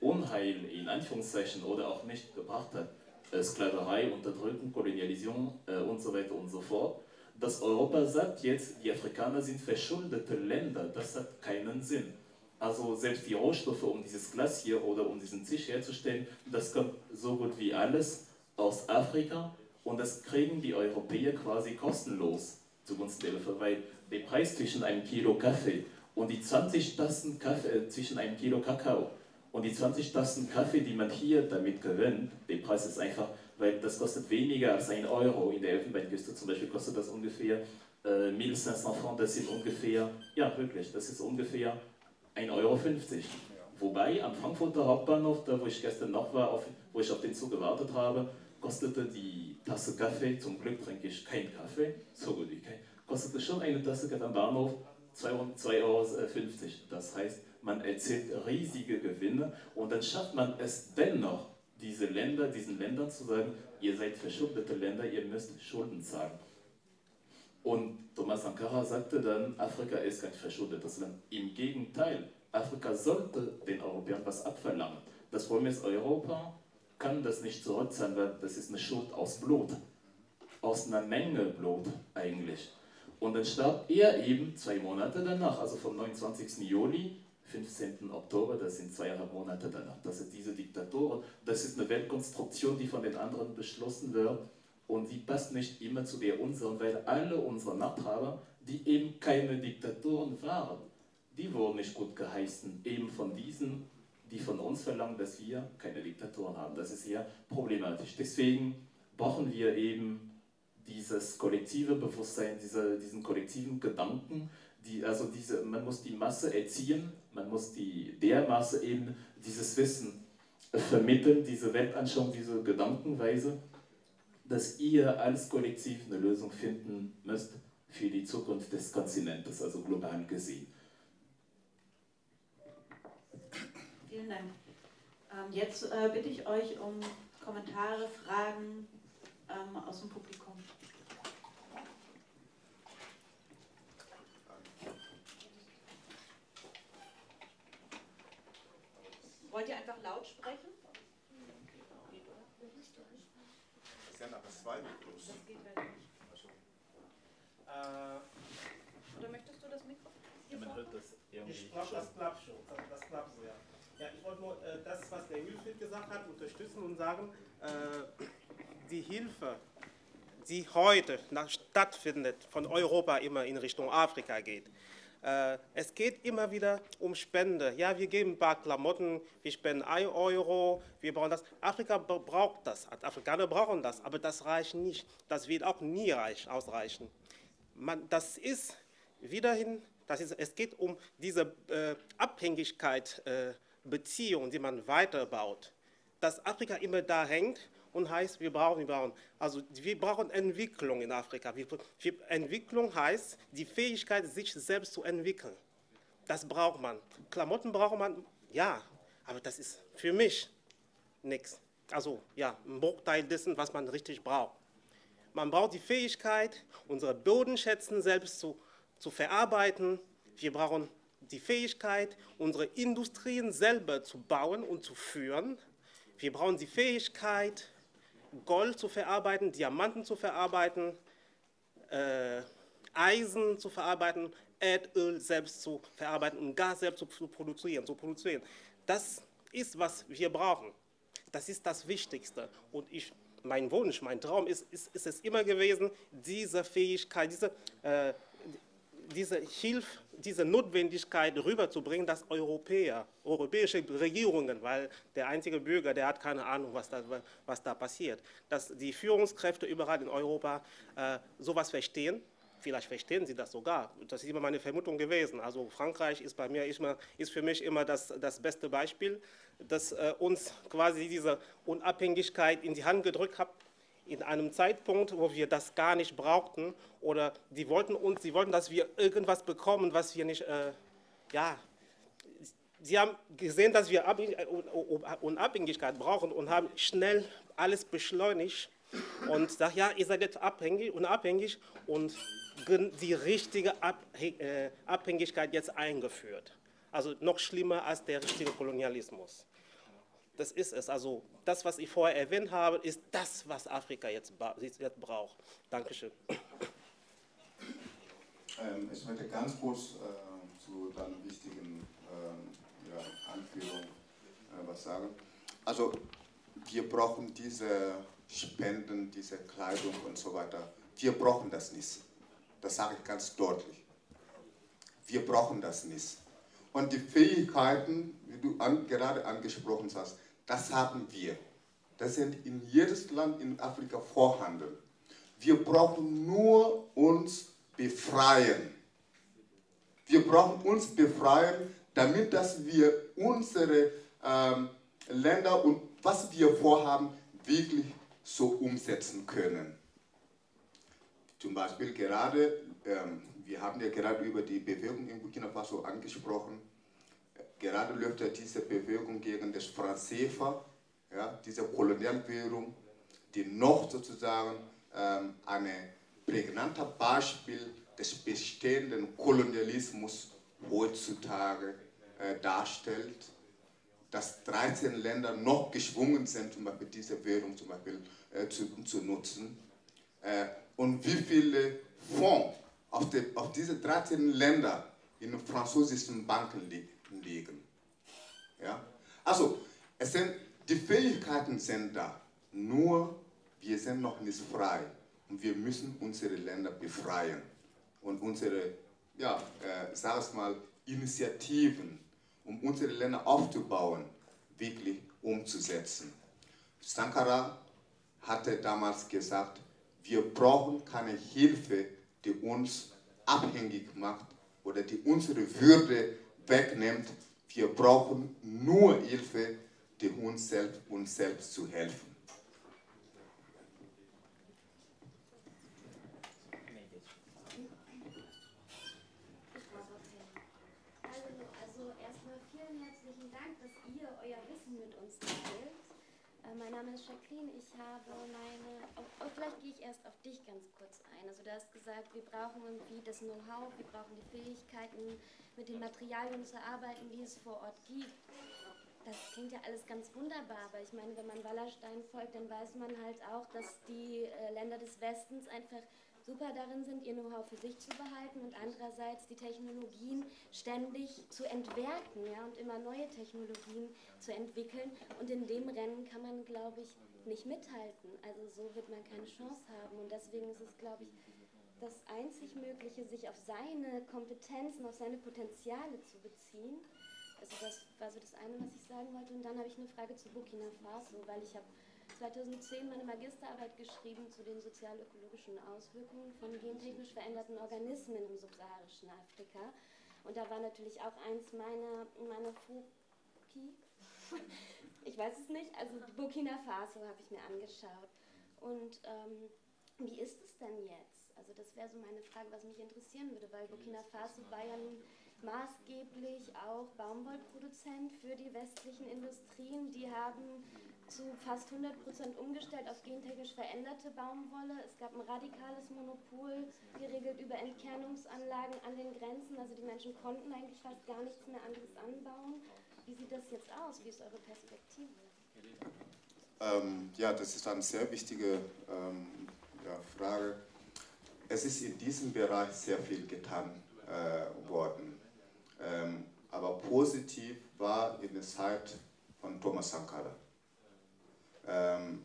Unheil in Anführungszeichen oder auch nicht gebracht hat, äh, Sklaverei, Unterdrückung, Kolonialisierung äh, und so weiter und so fort, dass Europa sagt jetzt, die Afrikaner sind verschuldete Länder, das hat keinen Sinn. Also selbst die Rohstoffe, um dieses Glas hier oder um diesen Tisch herzustellen, das kommt so gut wie alles aus Afrika und das kriegen die Europäer quasi kostenlos zugunsten der Bevölkerung, weil der Preis zwischen einem Kilo Kaffee und die 20 Tassen Kaffee, äh, zwischen einem Kilo Kakao und die 20 Tassen Kaffee, die man hier damit gewinnt, der Preis ist einfach, weil das kostet weniger als ein Euro. In der Elfenbeinküste zum Beispiel kostet das ungefähr äh, 1500 Francs, das sind ungefähr, ja wirklich, das ist ungefähr 1,50 Euro. Wobei am Frankfurter Hauptbahnhof, da wo ich gestern noch war, auf, wo ich auf den Zug gewartet habe, kostete die Tasse Kaffee, zum Glück trinke ich keinen Kaffee, so gut wie kein, kostete schon eine Tasse Kaffee am Bahnhof 2,50 Euro. Das heißt, man erzielt riesige Gewinne und dann schafft man es dennoch, diese Länder, diesen Ländern zu sagen, ihr seid verschuldete Länder, ihr müsst Schulden zahlen. Und Thomas Sankara sagte dann, Afrika ist kein verschuldetes Land. Im Gegenteil, Afrika sollte den Europäern was abverlangen. Das Problem ist, Europa kann das nicht zurückzahlen, weil das ist eine Schuld aus Blut. Aus einer Menge Blut eigentlich. Und dann starb er eben zwei Monate danach, also vom 29. Juli 15. Oktober, das sind zweieinhalb Monate danach. Das sind diese Diktatoren. Das ist eine Weltkonstruktion, die von den anderen beschlossen wird und die passt nicht immer zu der unseren, weil alle unsere Machthaber, die eben keine Diktatoren waren, die wurden nicht gut geheißen, eben von diesen, die von uns verlangen, dass wir keine Diktatoren haben. Das ist sehr problematisch. Deswegen brauchen wir eben dieses kollektive Bewusstsein, diese, diesen kollektiven Gedanken, die, also diese, man muss die Masse erziehen, man muss die, der Masse eben dieses Wissen vermitteln, diese Weltanschauung, diese Gedankenweise, dass ihr als Kollektiv eine Lösung finden müsst für die Zukunft des Kontinentes, also global gesehen. Vielen Dank. Ähm, jetzt äh, bitte ich euch um Kommentare, Fragen ähm, aus dem Publikum. Wollt ihr einfach laut sprechen? Das ist ja nachher zwei Mikros. Das geht halt nicht. Oder möchtest du das Mikrofon? Ja, man hört das irgendwie ich glaube, das klappt schon. Das, das klappt so, ja. Ja, ich wollte nur äh, das, was der Wilfried gesagt hat, unterstützen und sagen, äh, die Hilfe, die heute stattfindet, von Europa immer in Richtung Afrika geht. Äh, es geht immer wieder um Spende. Ja, wir geben ein paar Klamotten, wir spenden 1 Euro, wir brauchen das. Afrika braucht das, Afrikaner brauchen das, aber das reicht nicht. Das wird auch nie reich, ausreichen. Man, das ist wiederhin, das ist, es geht um diese äh, Abhängigkeit, äh, Beziehung, die man weiterbaut. Dass Afrika immer da hängt und heißt, wir brauchen, wir brauchen, also wir brauchen Entwicklung in Afrika. Wir, wir, Entwicklung heißt die Fähigkeit, sich selbst zu entwickeln. Das braucht man. Klamotten braucht man, ja, Aber das ist für mich nichts. Also ja, ein Bruchteil dessen, was man richtig braucht. Man braucht die Fähigkeit, unsere Bodenschätzen selbst zu, zu verarbeiten. Wir brauchen die Fähigkeit, unsere Industrien selber zu bauen und zu führen. Wir brauchen die Fähigkeit, Gold zu verarbeiten, Diamanten zu verarbeiten, äh, Eisen zu verarbeiten, Erdöl selbst zu verarbeiten und Gas selbst zu, zu, produzieren, zu produzieren. Das ist, was wir brauchen. Das ist das Wichtigste. Und ich, mein Wunsch, mein Traum ist, ist, ist es immer gewesen, diese Fähigkeit, diese, äh, diese Hilfe, diese Notwendigkeit rüberzubringen, dass Europäer, europäische Regierungen, weil der einzige Bürger, der hat keine Ahnung, was da, was da passiert, dass die Führungskräfte überall in Europa äh, sowas verstehen, vielleicht verstehen sie das sogar. Das ist immer meine Vermutung gewesen. Also Frankreich ist bei mir immer, ist für mich immer das, das beste Beispiel, dass äh, uns quasi diese Unabhängigkeit in die Hand gedrückt hat, in einem Zeitpunkt, wo wir das gar nicht brauchten oder die wollten uns, sie wollten, dass wir irgendwas bekommen, was wir nicht, äh, ja, sie haben gesehen, dass wir Unabhängigkeit brauchen und haben schnell alles beschleunigt und sagt, ja, ihr seid jetzt abhängig, unabhängig und die richtige äh, Abhängigkeit jetzt eingeführt. Also noch schlimmer als der richtige Kolonialismus. Das ist es. Also das, was ich vorher erwähnt habe, ist das, was Afrika jetzt, jetzt braucht. Dankeschön. Ähm, ich möchte ganz kurz äh, zu deiner wichtigen äh, ja, Anführung äh, was sagen. Also wir brauchen diese Spenden, diese Kleidung und so weiter. Wir brauchen das nicht. Das sage ich ganz deutlich. Wir brauchen das nicht. Und die Fähigkeiten, wie du an, gerade angesprochen hast, das haben wir. Das sind in jedes Land in Afrika vorhanden. Wir brauchen nur uns befreien. Wir brauchen uns befreien, damit dass wir unsere ähm, Länder und was wir vorhaben, wirklich so umsetzen können. Zum Beispiel gerade, ähm, wir haben ja gerade über die Bewegung in Burkina Faso angesprochen, gerade läuft ja diese Bewegung gegen das Francefa, ja, diese Kolonialwährung, die noch sozusagen ähm, ein prägnanter Beispiel des bestehenden Kolonialismus heutzutage äh, darstellt, dass 13 Länder noch geschwungen sind, zum Beispiel diese Währung zum Beispiel äh, zu, zu nutzen. Äh, und wie viele Fonds auf, die, auf diese 13 Länder in französischen Banken liegen liegen. Ja? Also, es sind, die Fähigkeiten sind da, nur wir sind noch nicht frei und wir müssen unsere Länder befreien und unsere, ja, äh, sag es mal, Initiativen, um unsere Länder aufzubauen, wirklich umzusetzen. Sankara hatte damals gesagt, wir brauchen keine Hilfe, die uns abhängig macht oder die unsere Würde wegnimmt. Wir brauchen nur Hilfe, die uns selbst, uns selbst zu helfen. Also erstmal vielen herzlichen Dank, dass ihr euer Wissen mit uns teilt. Äh, mein Name ist Jacqueline. Ich habe meine. Oh, oh, vielleicht gehe ich erst auf dich ganz kurz ein. Also, du hast gesagt, wir brauchen irgendwie das Know-how, wir brauchen die Fähigkeiten, mit den Materialien zu arbeiten, die es vor Ort gibt. Das klingt ja alles ganz wunderbar, aber ich meine, wenn man Wallerstein folgt, dann weiß man halt auch, dass die äh, Länder des Westens einfach super darin sind, ihr Know-how für sich zu behalten und andererseits die Technologien ständig zu entwerten ja, und immer neue Technologien zu entwickeln. Und in dem Rennen kann man, glaube ich, nicht mithalten. Also so wird man keine Chance haben. Und deswegen ist es, glaube ich, das einzig Mögliche, sich auf seine Kompetenzen, auf seine Potenziale zu beziehen. Also das war so das eine, was ich sagen wollte. Und dann habe ich eine Frage zu Burkina Faso, weil ich habe 2010 meine Magisterarbeit geschrieben zu den sozial-ökologischen Auswirkungen von gentechnisch veränderten Organismen im subsaharischen Afrika. Und da war natürlich auch eins meiner, meiner Foki, ich weiß es nicht, also Burkina Faso habe ich mir angeschaut. Und ähm, wie ist es denn jetzt? Also das wäre so meine Frage, was mich interessieren würde, weil Burkina Faso war ja nun maßgeblich auch Baumwollproduzent für die westlichen Industrien. Die haben zu fast 100 Prozent umgestellt auf gentechnisch veränderte Baumwolle. Es gab ein radikales Monopol, geregelt über Entkernungsanlagen an den Grenzen. Also die Menschen konnten eigentlich fast gar nichts mehr anderes anbauen. Wie sieht das jetzt aus? Wie ist eure Perspektive? Ähm, ja, das ist eine sehr wichtige ähm, ja, Frage. Es ist in diesem Bereich sehr viel getan äh, worden. Ähm, aber positiv war in der Zeit von Thomas Sankara. Ähm,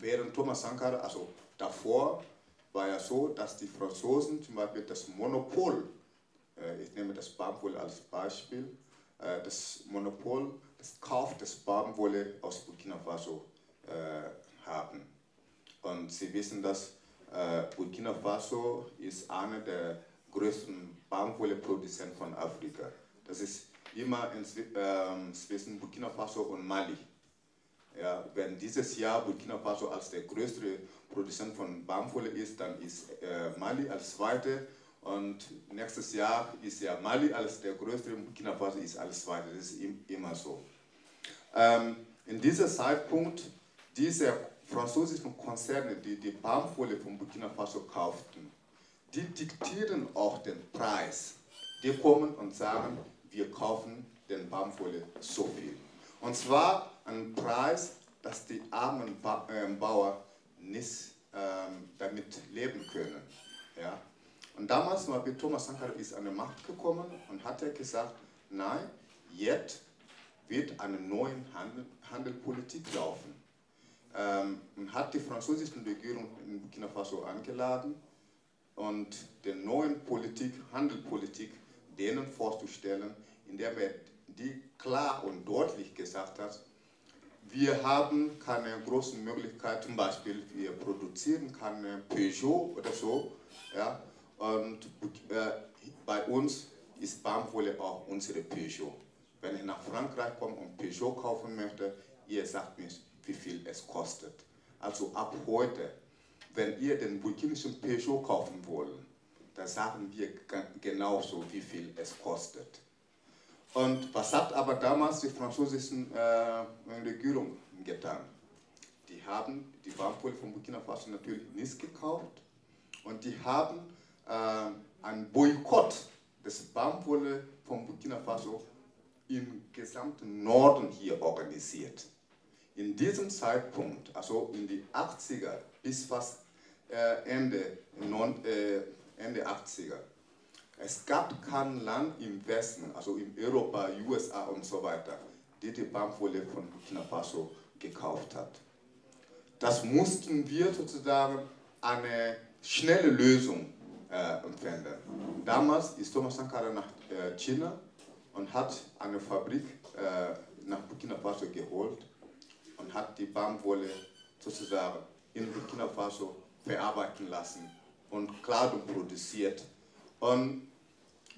während Thomas Sankara, also davor, war ja so, dass die Franzosen zum Beispiel das Monopol, äh, ich nehme das Baumwolle als Beispiel, äh, das Monopol, das Kauf des Baumwolle aus Burkina Faso äh, haben. Und Sie wissen, dass äh, Burkina Faso ist einer der größten Baumwolleproduzenten von Afrika. Das ist immer in, ähm, zwischen Burkina Faso und Mali. Ja, wenn dieses Jahr Burkina Faso als der größte Produzent von Baumwolle ist, dann ist äh, Mali als zweite und nächstes Jahr ist ja Mali als der größte, Burkina Faso ist als zweite. Das ist immer so. Ähm, in diesem Zeitpunkt, diese französischen Konzerne, die die Baumwolle von Burkina Faso kauften, die diktieren auch den Preis. Die kommen und sagen, wir kaufen den Baumwolle so viel. Und zwar einen Preis, dass die armen ba äh, Bauern nicht ähm, damit leben können. Ja? Und damals, Beispiel Thomas Sankara ist an die Macht gekommen und hat er gesagt, nein, jetzt wird eine neue Handel, Handelpolitik laufen. Ähm, und hat die französische Regierung in Burkina Faso eingeladen und die neuen Politik, Handelpolitik denen vorzustellen, in der er die klar und deutlich gesagt hat, wir haben keine großen Möglichkeiten, zum Beispiel wir produzieren keine Peugeot oder so, ja, und äh, bei uns ist Baumwolle auch unsere Peugeot. Wenn ich nach Frankreich komme und Peugeot kaufen möchte, ihr sagt mir, wie viel es kostet. Also ab heute, wenn ihr den burkinischen Peugeot kaufen wollt, dann sagen wir genauso, wie viel es kostet. Und was hat aber damals die französische äh, Regierung getan? Die haben die Baumwolle von Burkina Faso natürlich nicht gekauft und die haben äh, einen Boykott des Baumwolle von Burkina Faso im gesamten Norden hier organisiert. In diesem Zeitpunkt, also in die 80er bis fast äh, Ende, non, äh, Ende 80er, es gab kein Land im Westen, also in Europa, USA und so weiter, die die Baumwolle von Burkina Faso gekauft hat. Das mussten wir sozusagen eine schnelle Lösung äh, finden. Damals ist Thomas Sankara nach äh, China und hat eine Fabrik äh, nach Burkina Faso geholt und hat die Baumwolle sozusagen in Burkina Faso verarbeiten lassen und Kleidung produziert und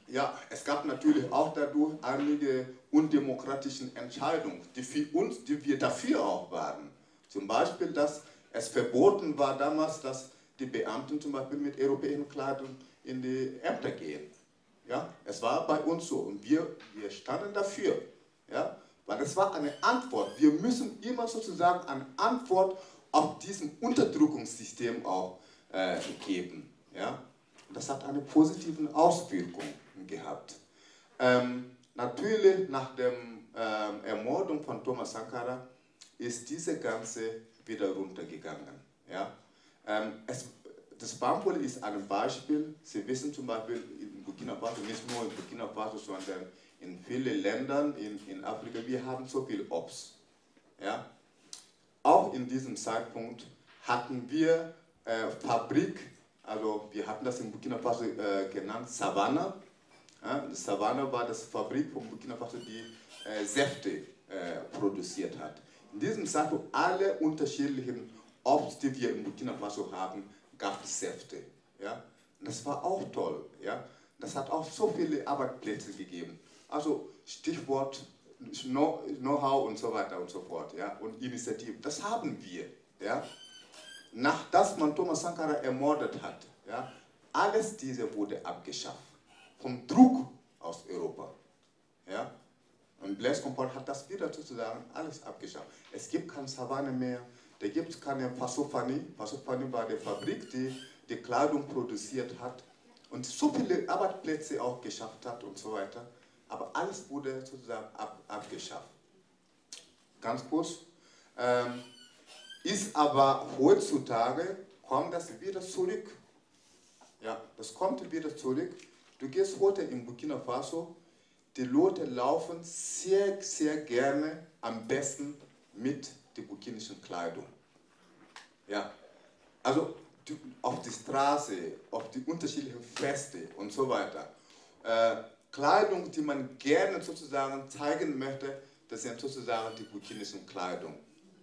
ja, es gab natürlich auch dadurch einige undemokratische Entscheidungen, die für uns, die wir dafür auch waren. Zum Beispiel, dass es verboten war damals, dass die Beamten zum Beispiel mit europäischen Kleidung in die Ämter gehen. Ja, es war bei uns so und wir, wir standen dafür. Ja, weil es war eine Antwort. Wir müssen immer sozusagen eine Antwort auf diesem Unterdrückungssystem auch äh, geben. Ja, das hat eine positive Auswirkung gehabt. Ähm, natürlich nach der ähm, Ermordung von Thomas Sankara ist diese ganze wieder runtergegangen. Ja? Ähm, es, das Baumwolle ist ein Beispiel. Sie wissen zum Beispiel in Burkina Faso, nicht nur in Burkina Faso, sondern in vielen Ländern in, in Afrika, wir haben so viel Obst. Ja? Auch in diesem Zeitpunkt hatten wir äh, Fabrik also wir hatten das in Burkina Faso äh, genannt, Savannah. Ja, Savannah war das Fabrik von Burkina Faso, die äh, Säfte äh, produziert hat. In diesem Zeitpunkt alle unterschiedlichen Obst, die wir in Burkina Faso haben, gab es Säfte. Ja? Das war auch toll. Ja? Das hat auch so viele Arbeitsplätze gegeben. Also Stichwort Know-how und so weiter und so fort. Ja? Und Initiative, das haben wir. Ja? Nachdem man Thomas Sankara ermordet hat, ja, alles diese wurde abgeschafft. Vom Druck aus Europa. Ja? Und Blaise Compaoré hat das wieder sozusagen alles abgeschafft. Es gibt keine Savanne mehr, da gibt es keine Pasofani. Pasofani war die Fabrik, die die Kleidung produziert hat und so viele Arbeitsplätze auch geschafft hat und so weiter. Aber alles wurde sozusagen ab, abgeschafft. Ganz kurz. Ähm, ist aber heutzutage, kommt das wieder zurück. Ja, das kommt wieder zurück. Du gehst heute in Burkina Faso, die Leute laufen sehr, sehr gerne am besten mit der burkinischen Kleidung. Ja, also die, auf die Straße, auf die unterschiedlichen Feste und so weiter. Äh, Kleidung, die man gerne sozusagen zeigen möchte, das sind sozusagen die burkinischen Kleidung,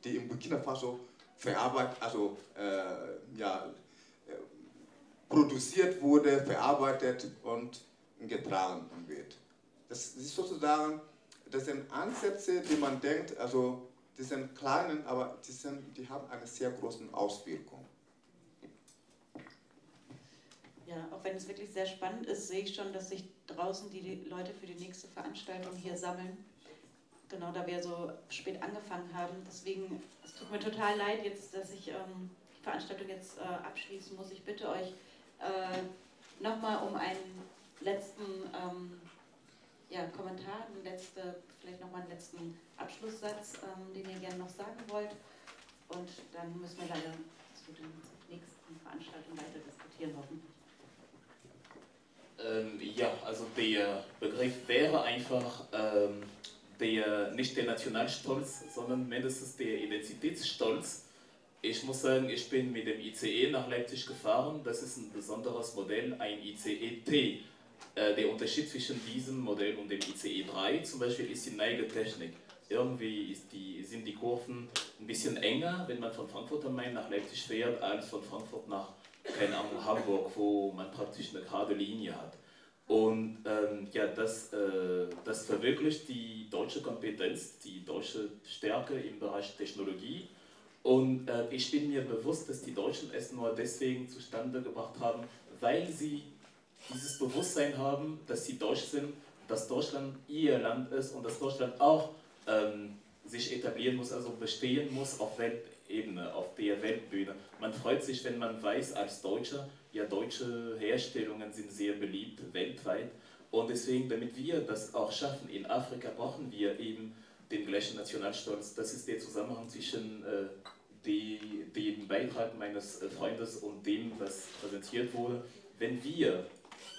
die in Burkina Faso verarbeitet, also äh, ja, produziert wurde, verarbeitet und getragen wird. Das ist sozusagen, das sind Ansätze, die man denkt, also die sind kleinen, aber die, sind, die haben eine sehr große Auswirkung. Ja, auch wenn es wirklich sehr spannend ist, sehe ich schon, dass sich draußen die Leute für die nächste Veranstaltung hier sammeln. Genau, da wir so spät angefangen haben. Deswegen, es tut mir total leid jetzt, dass ich ähm, die Veranstaltung jetzt äh, abschließen muss. Ich bitte euch äh, nochmal um einen letzten ähm, ja, Kommentar, einen letzte, vielleicht nochmal einen letzten Abschlusssatz, ähm, den ihr gerne noch sagen wollt. Und dann müssen wir leider zu der nächsten Veranstaltung weiter diskutieren, hoffentlich. Ähm, ja, also der Begriff wäre einfach ähm, der, nicht der Nationalstolz, sondern mindestens der Identitätsstolz. Ich muss sagen, ich bin mit dem ICE nach Leipzig gefahren. Das ist ein besonderes Modell, ein ICE-T. Äh, der Unterschied zwischen diesem Modell und dem ICE 3 zum Beispiel ist die Neigetechnik. Irgendwie die, sind die Kurven ein bisschen enger, wenn man von Frankfurt am Main nach Leipzig fährt, als von Frankfurt nach Hamburg, wo man praktisch eine gerade Linie hat. Und ähm, ja, das, äh, das verwirklicht die deutsche Kompetenz, die deutsche Stärke im Bereich Technologie. Und äh, ich bin mir bewusst, dass die Deutschen es nur deswegen zustande gebracht haben, weil sie dieses Bewusstsein haben, dass sie deutsch sind, dass Deutschland ihr Land ist und dass Deutschland auch ähm, sich etablieren muss, also bestehen muss auf Welt, Ebene, auf der Weltbühne. Man freut sich, wenn man weiß, als Deutscher, ja, deutsche Herstellungen sind sehr beliebt weltweit. Und deswegen, damit wir das auch schaffen, in Afrika brauchen wir eben den gleichen Nationalstolz. Das ist der Zusammenhang zwischen äh, die, dem Beitrag meines äh, Freundes und dem, was präsentiert wurde. Wenn wir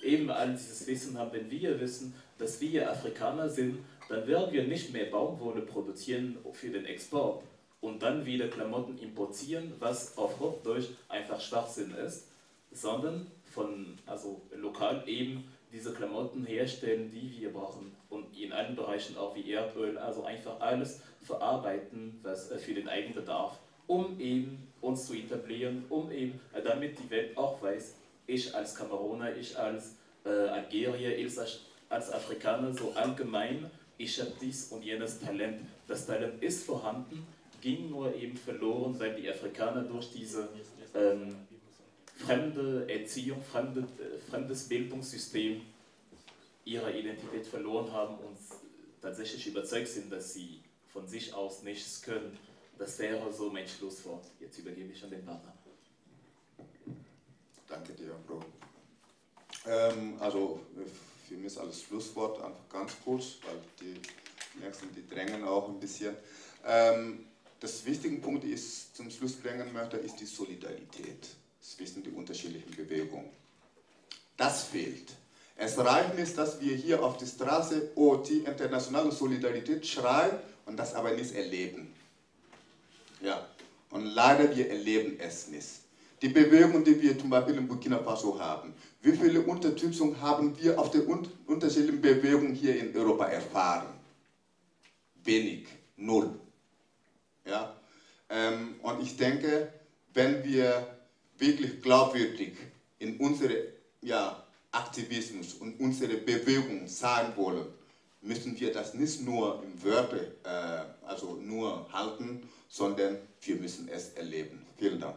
eben all dieses Wissen haben, wenn wir wissen, dass wir Afrikaner sind, dann werden wir nicht mehr Baumwolle produzieren für den Export, und dann wieder Klamotten importieren, was auf Hochdeutsch einfach Schwachsinn ist, sondern von, also lokal eben diese Klamotten herstellen, die wir brauchen und in allen Bereichen auch wie Erdöl, also einfach alles verarbeiten, was äh, für den Eigenbedarf, um eben uns zu etablieren, um eben, äh, damit die Welt auch weiß, ich als Kameruner, ich als äh, Algerier, ich als, Afrikaner so allgemein, ich habe dies und jenes Talent. Das Talent ist vorhanden, ging nur eben verloren, weil die Afrikaner durch diese ähm, fremde Erziehung, fremde, fremdes Bildungssystem ihre Identität verloren haben und tatsächlich überzeugt sind, dass sie von sich aus nichts können. Das wäre so mein Schlusswort. Jetzt übergebe ich an den Partner. Danke dir, Bro. Ähm, also für mich ist alles Schlusswort einfach ganz kurz, weil die nächsten, die drängen auch ein bisschen. Ähm, das wichtige Punkt ist, zum Schluss bringen möchte, ist die Solidarität zwischen den unterschiedlichen Bewegungen. Das fehlt. Es reicht nicht, dass wir hier auf der Straße OT, internationale Solidarität, schreien und das aber nicht erleben. Ja, und leider wir erleben es nicht. Die Bewegung, die wir zum Beispiel in Burkina Faso haben, wie viele Unterstützung haben wir auf der unterschiedlichen Bewegungen hier in Europa erfahren? Wenig, null. Ja? Ähm, und ich denke, wenn wir wirklich glaubwürdig in unsere ja, Aktivismus und unsere Bewegung sein wollen, müssen wir das nicht nur im Wörter, äh, also nur halten, sondern wir müssen es erleben. Vielen Dank.